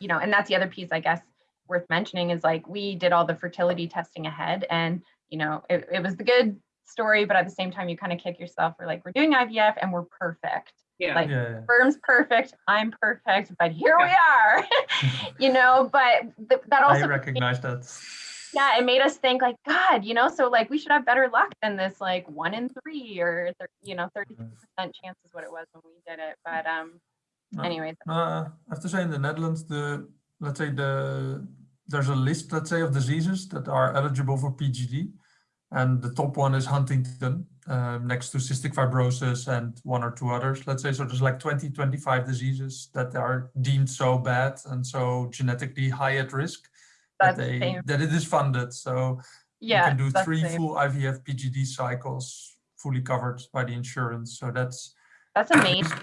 you know, and that's the other piece, I guess, worth mentioning is like we did all the fertility testing ahead and, you know, it, it was the good story, but at the same time, you kind of kick yourself for like, we're doing IVF and we're perfect. Yeah. Like yeah, yeah. sperm's perfect, I'm perfect, but here yeah. we are, (laughs) (laughs) you know, but th that also- I recognize that yeah it made us think like god you know so like we should have better luck than this like one in three or you know 30 percent chance is what it was when we did it but um anyways. uh, i have to say in the netherlands the let's say the there's a list let's say of diseases that are eligible for pgd and the top one is huntington um, next to cystic fibrosis and one or two others let's say so there's like 20 25 diseases that are deemed so bad and so genetically high at risk that they that it is funded. So yeah, you can do three full IVF PGD cycles fully covered by the insurance. So that's that's (coughs) amazing.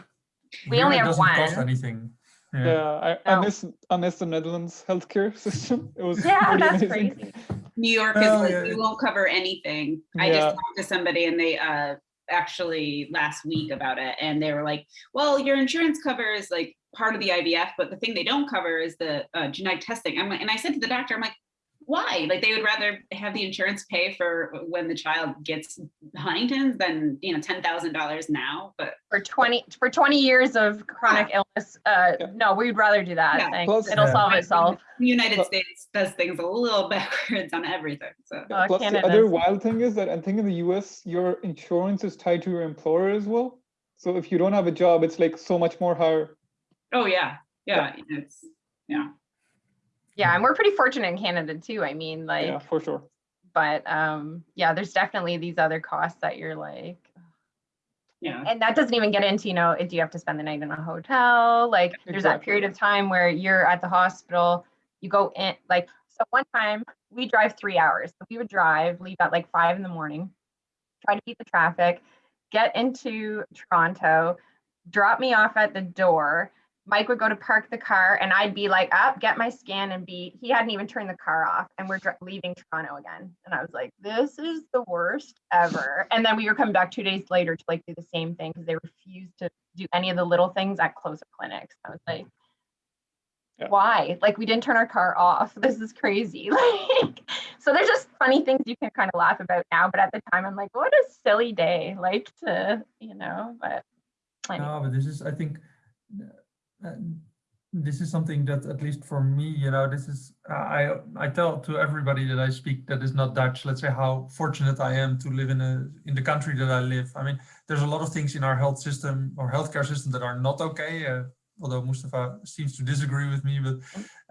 we only have doesn't one. cost anything. Yeah, I, I No. miss I miss the Netherlands healthcare (laughs) system. It was Yeah, pretty that's amazing. crazy. New York is Oh, like, yeah, we won't cover anything. I just talked to somebody and they, uh, actually last week about it and they were like, well, your insurance covers like part of the IVF, but the thing they don't cover is the uh, genetic testing. I'm like, and I said to the doctor, I'm like, why? Like they would rather have the insurance pay for when the child gets Huntington's than, you know, $10,000 now, but For 20, for 20 years of chronic illness, uh, Yeah. no, we'd rather do that. Yeah. Plus- It'll Yeah. solve itself. the United But- States does things a little (laughs) backwards on everything, so. Yeah, Uh, Plus, the other wild thing is that I think in the US, your insurance is tied to your employer as well. So if you don't have a job, it's like so much more higher. Oh, yeah, yeah, it's, Yeah, Yeah, and we're pretty fortunate in Canada too. I mean, like, yeah, for sure. but um, yeah, there's definitely these other costs that you're like, yeah. and that doesn't even get into, you know, do you have to spend the night in a hotel, like there's that period of time where you're at the hospital, you go in, like, so one time we drive three hours. So we would drive, leave at like five in the morning, try to beat the traffic, get into Toronto, drop me off at the door. Mike would go to park the car and I'd be like, up, get my scan and be, he hadn't even turned the car off and we're dri- leaving Toronto again. And I was like, this is the worst ever. And then we were coming back two days later to like do the same thing because they refused to do any of the little things at close-up clinics. I was like, Yeah. why? Like we didn't turn our car off. (laughs) This is crazy. (laughs) Like, so there's just funny things you can kind of laugh about now, but at the time I'm like, what a silly day, like to, you know, but anyway. No, but this is, I think, uh, this is something that at least for me, you know, this is, I, I tell to everybody that I speak that is not Dutch, let's say how fortunate I am to live in a, in the country that I live. I mean, there's a lot of things in our health system or healthcare system that are not okay. Uh, although Mustafa seems to disagree with me, but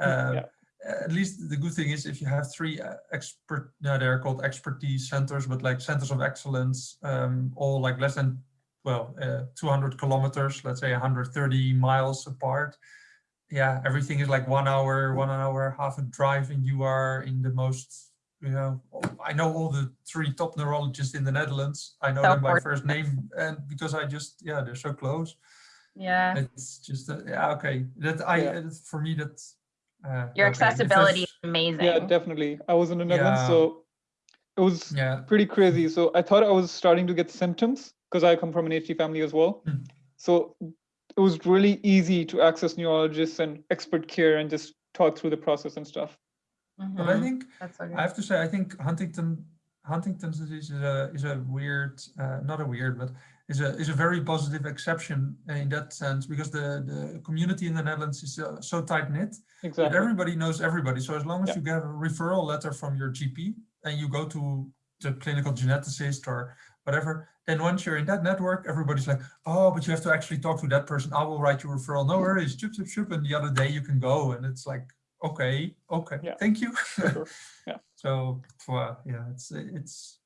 uh, Yeah. at least the good thing is if you have three uh, expert, no, they're called expertise centers, but like centers of excellence, um, all like less than, well, uh, 200 kilometers, let's say 130 miles apart. Yeah, everything is like one hour, one hour, half a drive, and you are in the most, you know, I know all the three top neurologists in the Netherlands. I know So them by first name, and because I just, yeah, they're so close. Yeah. It's just, uh, yeah, okay. That I, Yeah. uh, for me, that. Uh, Your okay, accessibility is amazing. Yeah, definitely. I was in the Netherlands, Yeah. so it was Yeah, pretty crazy. So I thought I was starting to get symptoms because I come from an HD family as well. Hmm. So it was really easy to access neurologists and expert care and just talk through the process and stuff. but I think That's. I have to say, I think Huntington Huntington's disease is a is a weird, uh, not a weird, but is a is a very positive exception in that sense because the the community in the Netherlands is uh, so tight knit that Exactly. everybody knows everybody. So as long as Yeah. you get a referral letter from your GP and you go to the clinical geneticist or whatever, then once you're in that network, everybody's like, oh, but you have to actually talk to that person. I will write you a referral. No worries, chup, chup, chup. And the other day you can go and it's like, okay, okay, Yeah. thank you. Sure. Yeah. (laughs) So well, yeah, it's it's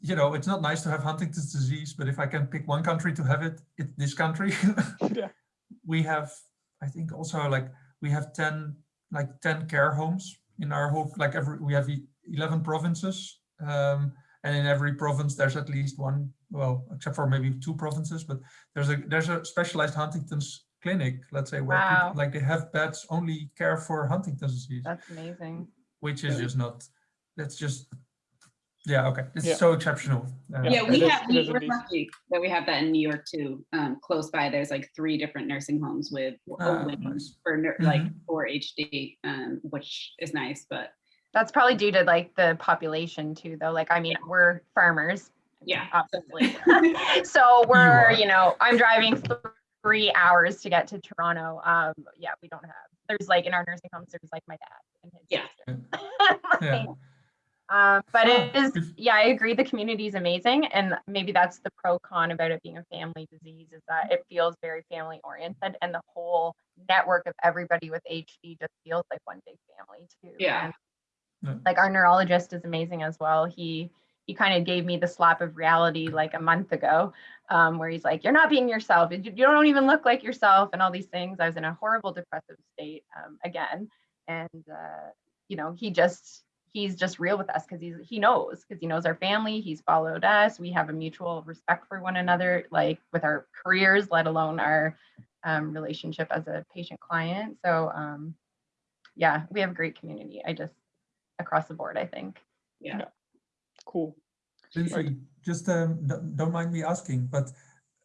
you know it's not nice to have Huntington's disease, but if I can pick one country to have it, it's this country. (laughs) Yeah. (laughs) We have, I think, also like we have ten like ten care homes in our whole like every we have e- eleven provinces, um, and in every province there's at least one. Well, except for maybe two provinces, but there's a there's a specialized Huntington's clinic. Let's say where Wow. people, like they have beds only care for Huntington's disease That's amazing. which is Yeah. just not that's just yeah okay it's Yeah. so exceptional Uh, Yeah, Yeah, we have, we- is we're lucky that we have that in New York too. Um, close by, there's like three different nursing homes with a Ah, nice. for ner- like Mhm. for HD, um, which is nice, but That's probably due to like the population too, though. Like, I mean, we're farmers. Yeah. Obviously. (laughs) so we're, are. you know, I'm driving three hours to get to Toronto. Um, yeah, we don't have, there's like in our nursing homes, there's like my dad and his Yeah. sister. yeah (laughs) Um, but it is, good. yeah, I agree. The community is amazing. And maybe that's the pro con about it being a family disease is that it feels very family oriented and the whole network of everybody with HD just feels like one big family too. Yeah. And, Yeah. Like our neurologist is amazing as well. He, he kind of gave me the slap of reality like a month ago, um, where he's like, you're not being yourself. You, you don't even look like yourself and all these things. I was in a horrible depressive state um, again. And, uh, you know, he just, he's just real with us because he's he knows because he knows our family he's followed us we have a mutual respect for one another like with our careers let alone our um, relationship as a patient client. So um, yeah, we have a great community. I just across the board, I think. Cool. Lindsay, just um, don't, don't mind me asking, but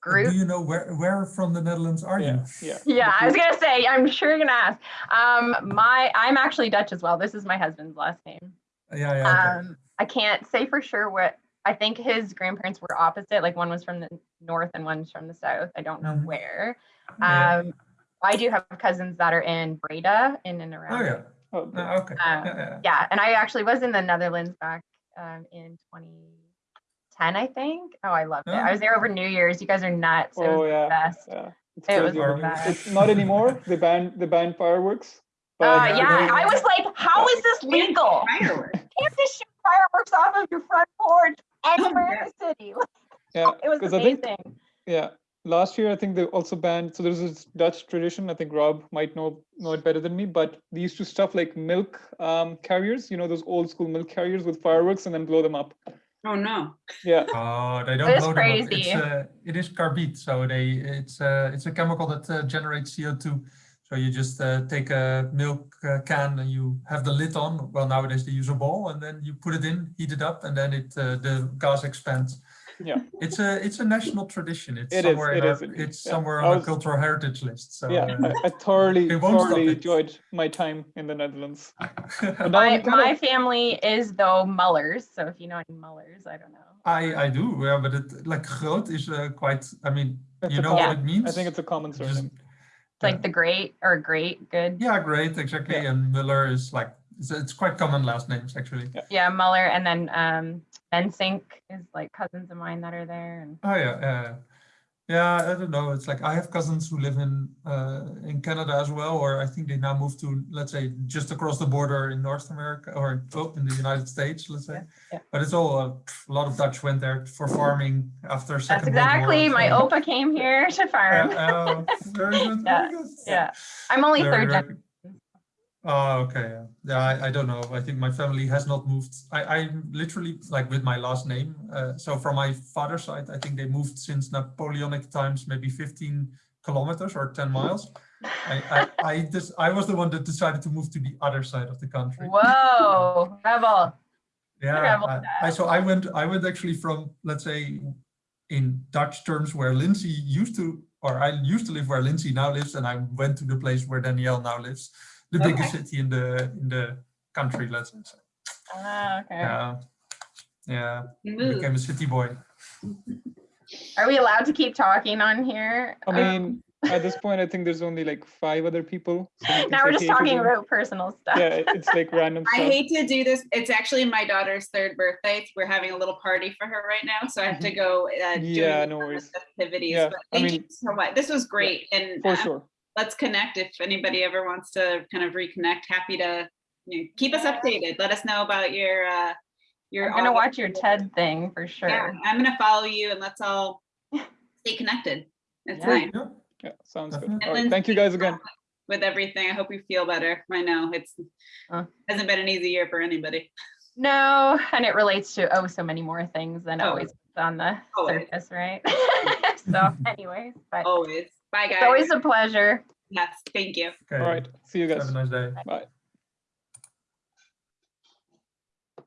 Group. do you know where, where from the Netherlands are Yeah, you? yeah. Yeah, I was gonna say, I'm sure you're gonna ask. Um, my, I'm actually Dutch as well. This is my husband's last name. Yeah, yeah. okay. Um, I can't say for sure what, I think his grandparents were opposite, like one was from the north and one's from the south. I don't know Mhm. where. Yeah. Um, I do have cousins that are in Breda, in and around. Oh, around. yeah. Oh, okay. Ah, okay. Um, yeah, yeah. Yeah, and I actually was in the Netherlands back um, in 2010, I think. Oh, I loved it. I was there over New Year's. You guys are nuts. It Oh, was yeah. the best. Yeah. It's It was the best. It's not anymore. They banned the banned fireworks. Uh, but yeah, they- I was like, how is this legal? Fireworks. can't just shoot fireworks off of your front porch anywhere yeah. in the city. (laughs) yeah, It was 'cause I think amazing. Yeah, last year I think they also banned. So there's this Dutch tradition. I think Rob might know know it better than me. But they used to stuff like milk um, carriers. You know those old school milk carriers with fireworks and then blow them up. Oh, no. Yeah, Oh, they don't It's blow them up. It's, crazy. uh, it is carbide, so they it's uh, it's a chemical that uh, generates CO2. So you just uh, take a milk uh, can and you have the lid on. Well, nowadays they use a ball, and then you put it in, heat it up, and then it uh, the gas expands. Yeah. It's a it's a national tradition. It's It is, somewhere it in our, is indeed, it's yeah. somewhere on was- the cultural heritage list. So yeah. uh, I, I thoroughly They won't stop thoroughly enjoyed my time in the Netherlands. (laughs) My, my family is though Mullers. So if you know any Mullers, I don't know. I I do, yeah, but it like groot is uh, quite. I mean, It's you know common- what it means. I think it's a common surname. It's like the great or great, good. yeah, great, exactly. And Muller is like it's, it's quite common last names actually. Yeah, Muller. And then um, Bensink is like cousins of mine that are there. And Oh yeah, yeah, yeah. I don't know. It's like I have cousins who live in uh, in Canada as well, or I think they now moved to let's say just across the border in North America or oh, in the United States, let's say. yeah. But it's all uh, a lot of Dutch went there for farming after that's Second World War, exactly my so- Opa came here (laughs) to farm. Yeah, oh, very good. (laughs) Yeah, yeah. I'm only Very, third very gen. Oh, okay. Yeah, yeah. I, I don't know. I think my family has not moved. I, I literally like with my last name. Uh, so from my father's side, I think they moved since Napoleonic times, maybe 15 kilometers or 10 miles. I, I, I just I was the one that decided to move to the other side of the country. Whoa, rebel. Yeah. I, I so I went I went actually from let's say in Dutch terms where Lindsay used to or I used to live where Lindsay now lives, and I went to the place where Danielle now lives, the biggest city in the in the country, let's say. Ah, okay. Yeah. Yeah. You I moved. became a city boy. Are we allowed to keep talking on here? I Um, mean, at this point, I think there's only like five other people. so now we're just talking about personal stuff. Yeah, it's like random I stuff. hate to do this. It's actually my daughter's third birthday. We're having a little party for her right now, so I have to go. Uh, Mm-hmm. Yeah, no worries. Festivities. Yeah, but I thank you so much. This was great, and For uh, sure. Let's connect if anybody ever wants to kind of reconnect. Happy to you know, keep us updated. Let us know about your uh, your. I'm gonna watch your. TED thing for sure. Yeah, I'm gonna follow you, and let's all stay connected. That's Yeah. nice. Yeah. Yeah, sounds good. Definitely. All right, then thank you guys again. with everything. I hope you feel better. I know it's Uh. hasn't been an easy year for anybody. No, and it relates to oh so many more things than Oh. always on the Always. surface, right? (laughs) so, (laughs) anyways, but Always. Bye, guys. it's always a pleasure. yes, thank you. Okay. All right, see you guys. Have a nice day. Bye.